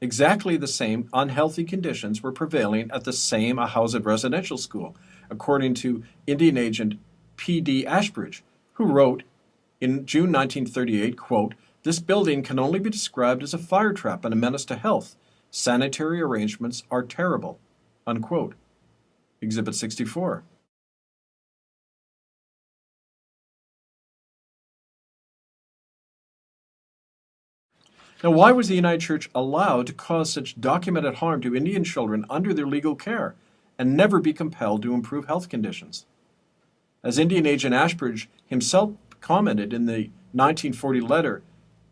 exactly the same unhealthy conditions were prevailing at the same Ahousaht residential school, according to Indian agent P.D. Ashbridge, who wrote in June 1938, quote, This building can only be described as a fire trap and a menace to health. Sanitary arrangements are terrible. Unquote. Exhibit 64. Now, why was the United Church allowed to cause such documented harm to Indian children under their legal care and never be compelled to improve health conditions? As Indian agent Ashbridge himself commented in the 1940 letter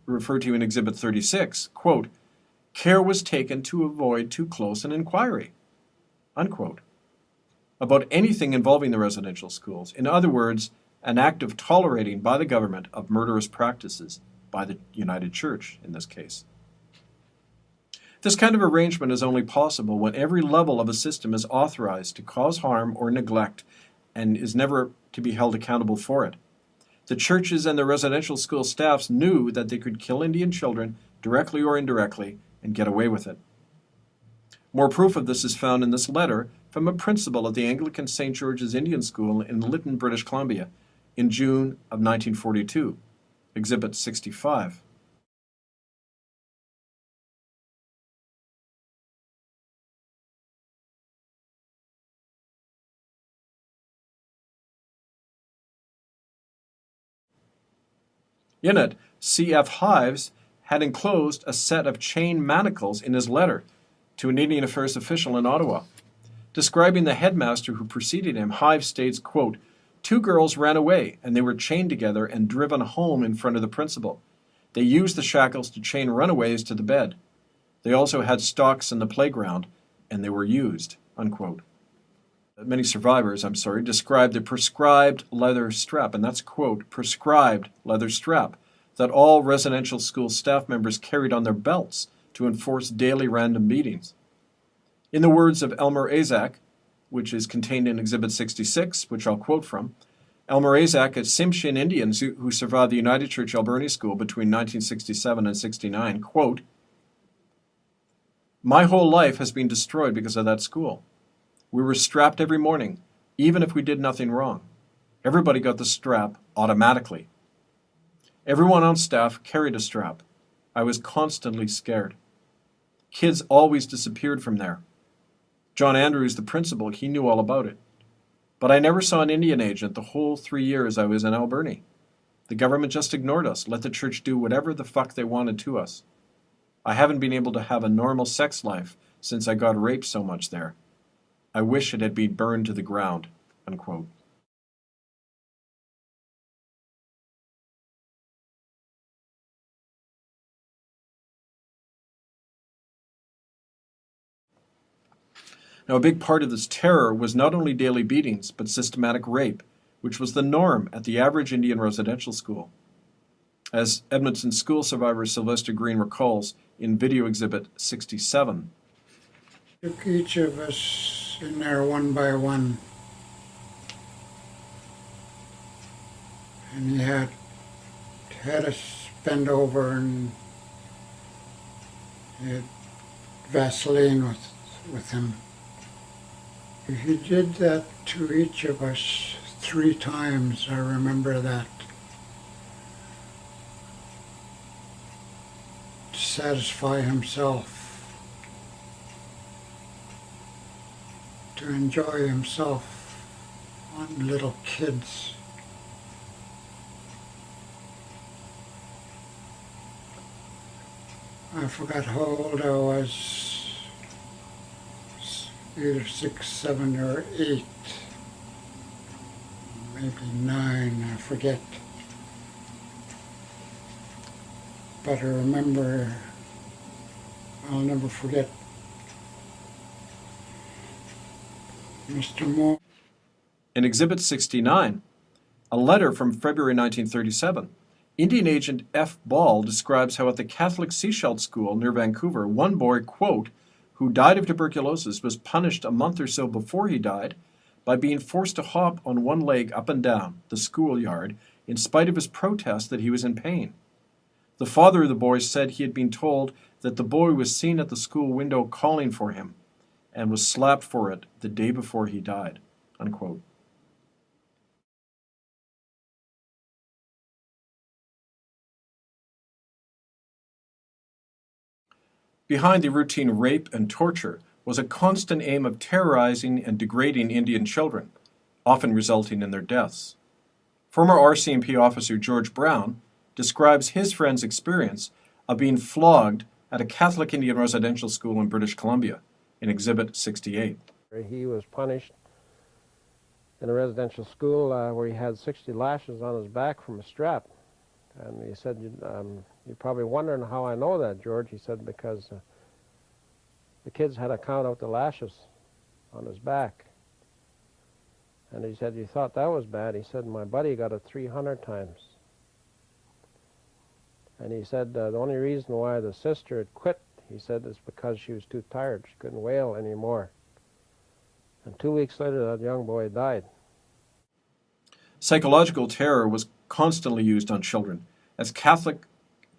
referred to in Exhibit 36, quote, care was taken to avoid too close an inquiry, unquote, about anything involving the residential schools. In other words, an act of tolerating by the government of murderous practices by the United Church in this case. This kind of arrangement is only possible when every level of a system is authorized to cause harm or neglect and is never to be held accountable for it. The churches and the residential school staffs knew that they could kill Indian children directly or indirectly and get away with it. More proof of this is found in this letter from a principal of the Anglican St. George's Indian School in Lytton, British Columbia, in June of 1942. Exhibit 65. In it, C.F. Hives had enclosed a set of chain manacles in his letter to an Indian Affairs official in Ottawa. Describing the headmaster who preceded him, Hives states, quote, Two girls ran away, and they were chained together and driven home in front of the principal. They used the shackles to chain runaways to the bed. They also had stocks in the playground, and they were used. Unquote. Many survivors, I'm sorry, described the prescribed leather strap, and that's quote, prescribed leather strap, that all residential school staff members carried on their belts to enforce daily random beatings. In the words of Elmer Azak, which is contained in Exhibit 66, which I'll quote from. Elmer Azak a Tsimshian Indians who, who survived the United Church Alberni School between 1967 and 69, quote, My whole life has been destroyed because of that school. We were strapped every morning, even if we did nothing wrong. Everybody got the strap automatically. Everyone on staff carried a strap. I was constantly scared. Kids always disappeared from there. John Andrews, the principal, he knew all about it. But I never saw an Indian agent the whole three years I was in Alberni. The government just ignored us, let the church do whatever the fuck they wanted to us. I haven't been able to have a normal sex life since I got raped so much there. I wish it had been burned to the ground. Unquote. Now, a big part of this terror was not only daily beatings, but systematic rape, which was the norm at the average Indian residential school. As Edmonton school survivor Sylvester Green recalls in video exhibit 67, Took each of us in there one by one. And he had had us bend over and Vaseline with, with him. He did that to each of us three times, I remember that. To satisfy himself. To enjoy himself on little kids. I forgot how old I was either six, seven, or eight, maybe nine, I forget. But I remember, I'll never forget Mr. Moore. In Exhibit 69, a letter from February 1937, Indian agent F. Ball describes how at the Catholic Sechelt School near Vancouver, one boy, quote, who died of tuberculosis was punished a month or so before he died by being forced to hop on one leg up and down the schoolyard in spite of his protest that he was in pain. The father of the boy said he had been told that the boy was seen at the school window calling for him and was slapped for it the day before he died. Unquote. Behind the routine rape and torture was a constant aim of terrorizing and degrading Indian children, often resulting in their deaths. Former RCMP officer George Brown describes his friend's experience of being flogged at a Catholic Indian residential school in British Columbia in Exhibit 68. He was punished in a residential school uh, where he had 60 lashes on his back from a strap. And he said, um, you're probably wondering how I know that, George. He said, because uh, the kids had to count out the lashes on his back. And he said, you thought that was bad. He said, my buddy got it 300 times. And he said, uh, the only reason why the sister had quit, he said, is because she was too tired. She couldn't wail anymore. And two weeks later, that young boy died. Psychological terror was constantly used on children, as Catholic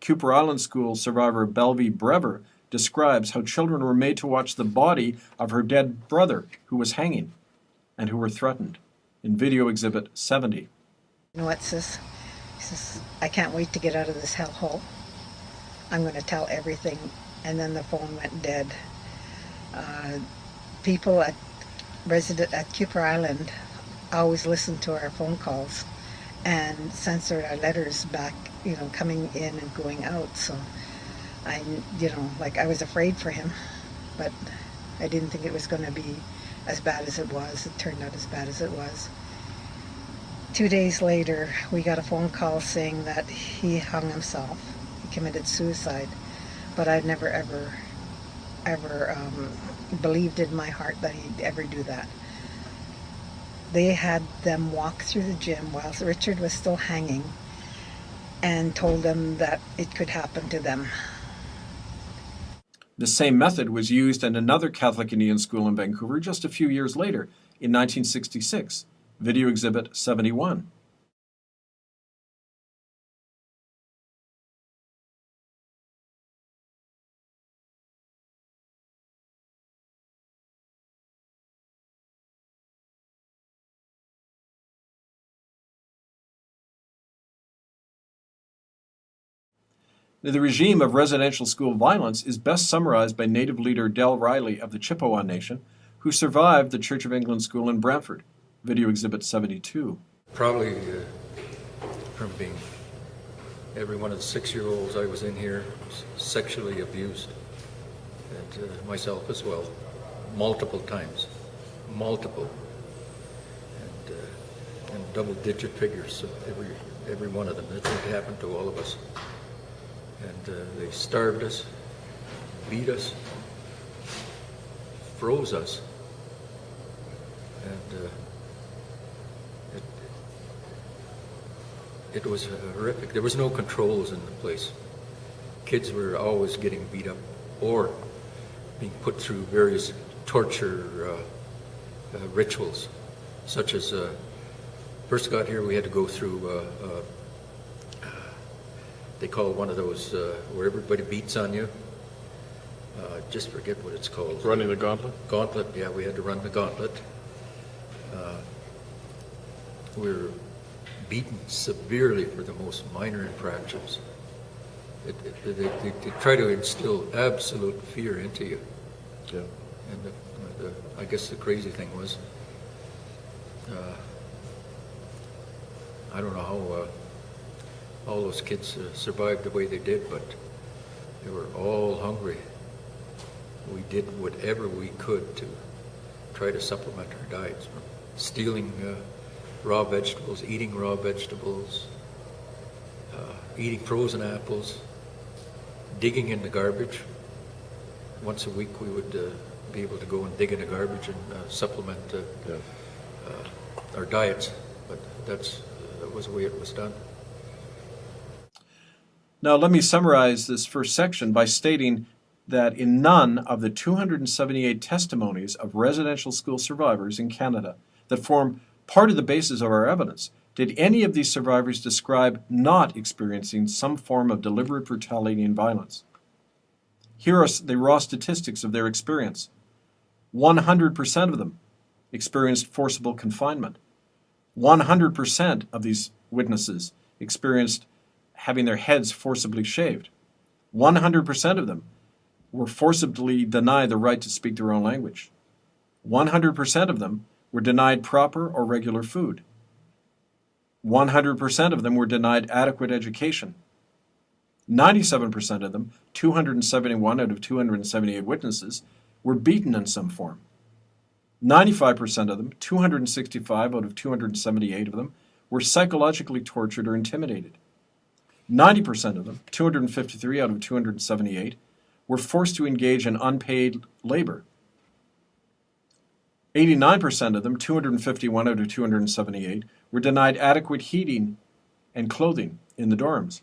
Kuper Island School survivor Belvy Breber describes how children were made to watch the body of her dead brother who was hanging and who were threatened in video exhibit 70. You know what, sis? He says, I can't wait to get out of this hellhole. I'm going to tell everything. And then the phone went dead. Uh, people at resident at Kuper Island always listened to our phone calls and censored our letters back, you know, coming in and going out. So I, you know, like I was afraid for him, but I didn't think it was going to be as bad as it was. It turned out as bad as it was. Two days later, we got a phone call saying that he hung himself. He committed suicide. But I'd never, ever, ever um, believed in my heart that he'd ever do that. They had them walk through the gym while Richard was still hanging and told them that it could happen to them. The same method was used in another Catholic Indian school in Vancouver just a few years later, in 1966, Video Exhibit 71. The regime of residential school violence is best summarized by Native leader Del Riley of the Chippewa Nation, who survived the Church of England school in Brantford. Video Exhibit 72. Probably uh, from being every one of the six-year-olds I was in here sexually abused, and uh, myself as well, multiple times, multiple, and, uh, and double-digit figures every every one of them. That did happen to all of us, and uh, they starved us, beat us, froze us, and. Uh, it was horrific. There was no controls in the place. Kids were always getting beat up or being put through various torture uh, uh, rituals, such as uh, first got here we had to go through. Uh, uh, they call one of those uh, where everybody beats on you. just forget what it's called. Running the gauntlet. Gauntlet. Yeah, we had to run the gauntlet. we were beaten severely for the most minor infractions. It, it, they, they, they, try to instill absolute fear into you. Yeah. And the, the, I guess the crazy thing was, uh, I don't know how uh, all those kids uh, survived the way they did, but they were all hungry. We did whatever we could to try to supplement our diets, from stealing uh, raw vegetables, eating raw vegetables, uh, eating frozen apples, digging in the garbage. Once a week we would uh, be able to go and dig in the garbage and uh, supplement uh, yeah. Uh, our diets, but that's, that was the way it was done. Now, let me summarize this first section by stating that in none of the 278 testimonies of residential school survivors in Canada that form part of the basis of our evidence. Did any of these survivors describe not experiencing some form of deliberate brutality and violence? Here are the raw statistics of their experience 100% of them experienced forcible confinement. 100% of these witnesses experienced having their heads forcibly shaved. 100% of them were forcibly denied the right to speak their own language. 100% of them were denied proper or regular food. 100% of them were denied adequate education. 97% of them, 271 out of 278 witnesses, were beaten in some form. 95% of them, 265 out of 278 of them, were psychologically tortured or intimidated. 90% of them, 253 out of 278, were forced to engage in unpaid labor. 89% of them, 251 out of 278, were denied adequate heating and clothing in the dorms.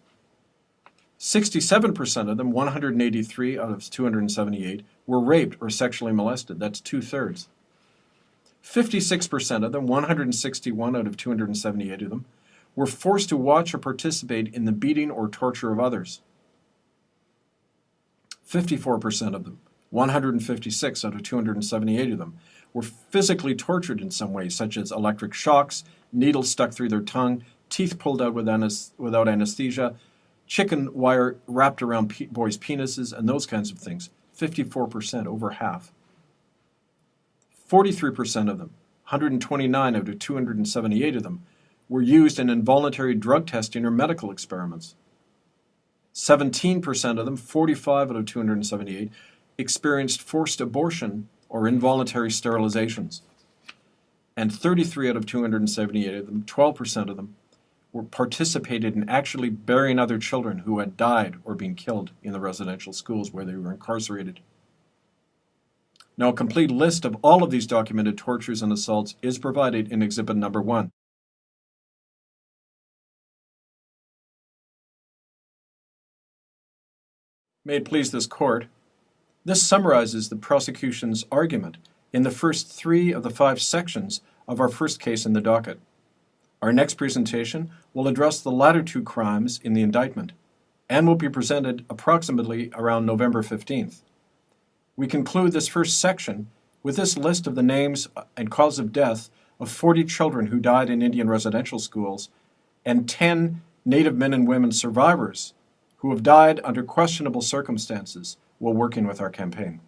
67% of them, 183 out of 278, were raped or sexually molested. That's two thirds. 56% of them, 161 out of 278 of them, were forced to watch or participate in the beating or torture of others. 54% of them, 156 out of 278 of them, were physically tortured in some way, such as electric shocks, needles stuck through their tongue, teeth pulled out without anesthesia, chicken wire wrapped around pe- boys' penises, and those kinds of things. 54%, over half. 43% of them, 129 out of 278 of them, were used in involuntary drug testing or medical experiments. 17% of them, 45 out of 278, experienced forced abortion or involuntary sterilizations. And 33 out of 278 of them, 12% of them, were participated in actually burying other children who had died or been killed in the residential schools where they were incarcerated. Now, a complete list of all of these documented tortures and assaults is provided in Exhibit Number 1. May it please this court, this summarizes the prosecution's argument in the first three of the five sections of our first case in the docket. Our next presentation will address the latter two crimes in the indictment and will be presented approximately around November 15th. We conclude this first section with this list of the names and cause of death of 40 children who died in Indian residential schools and 10 Native men and women survivors who have died under questionable circumstances while working with our campaign.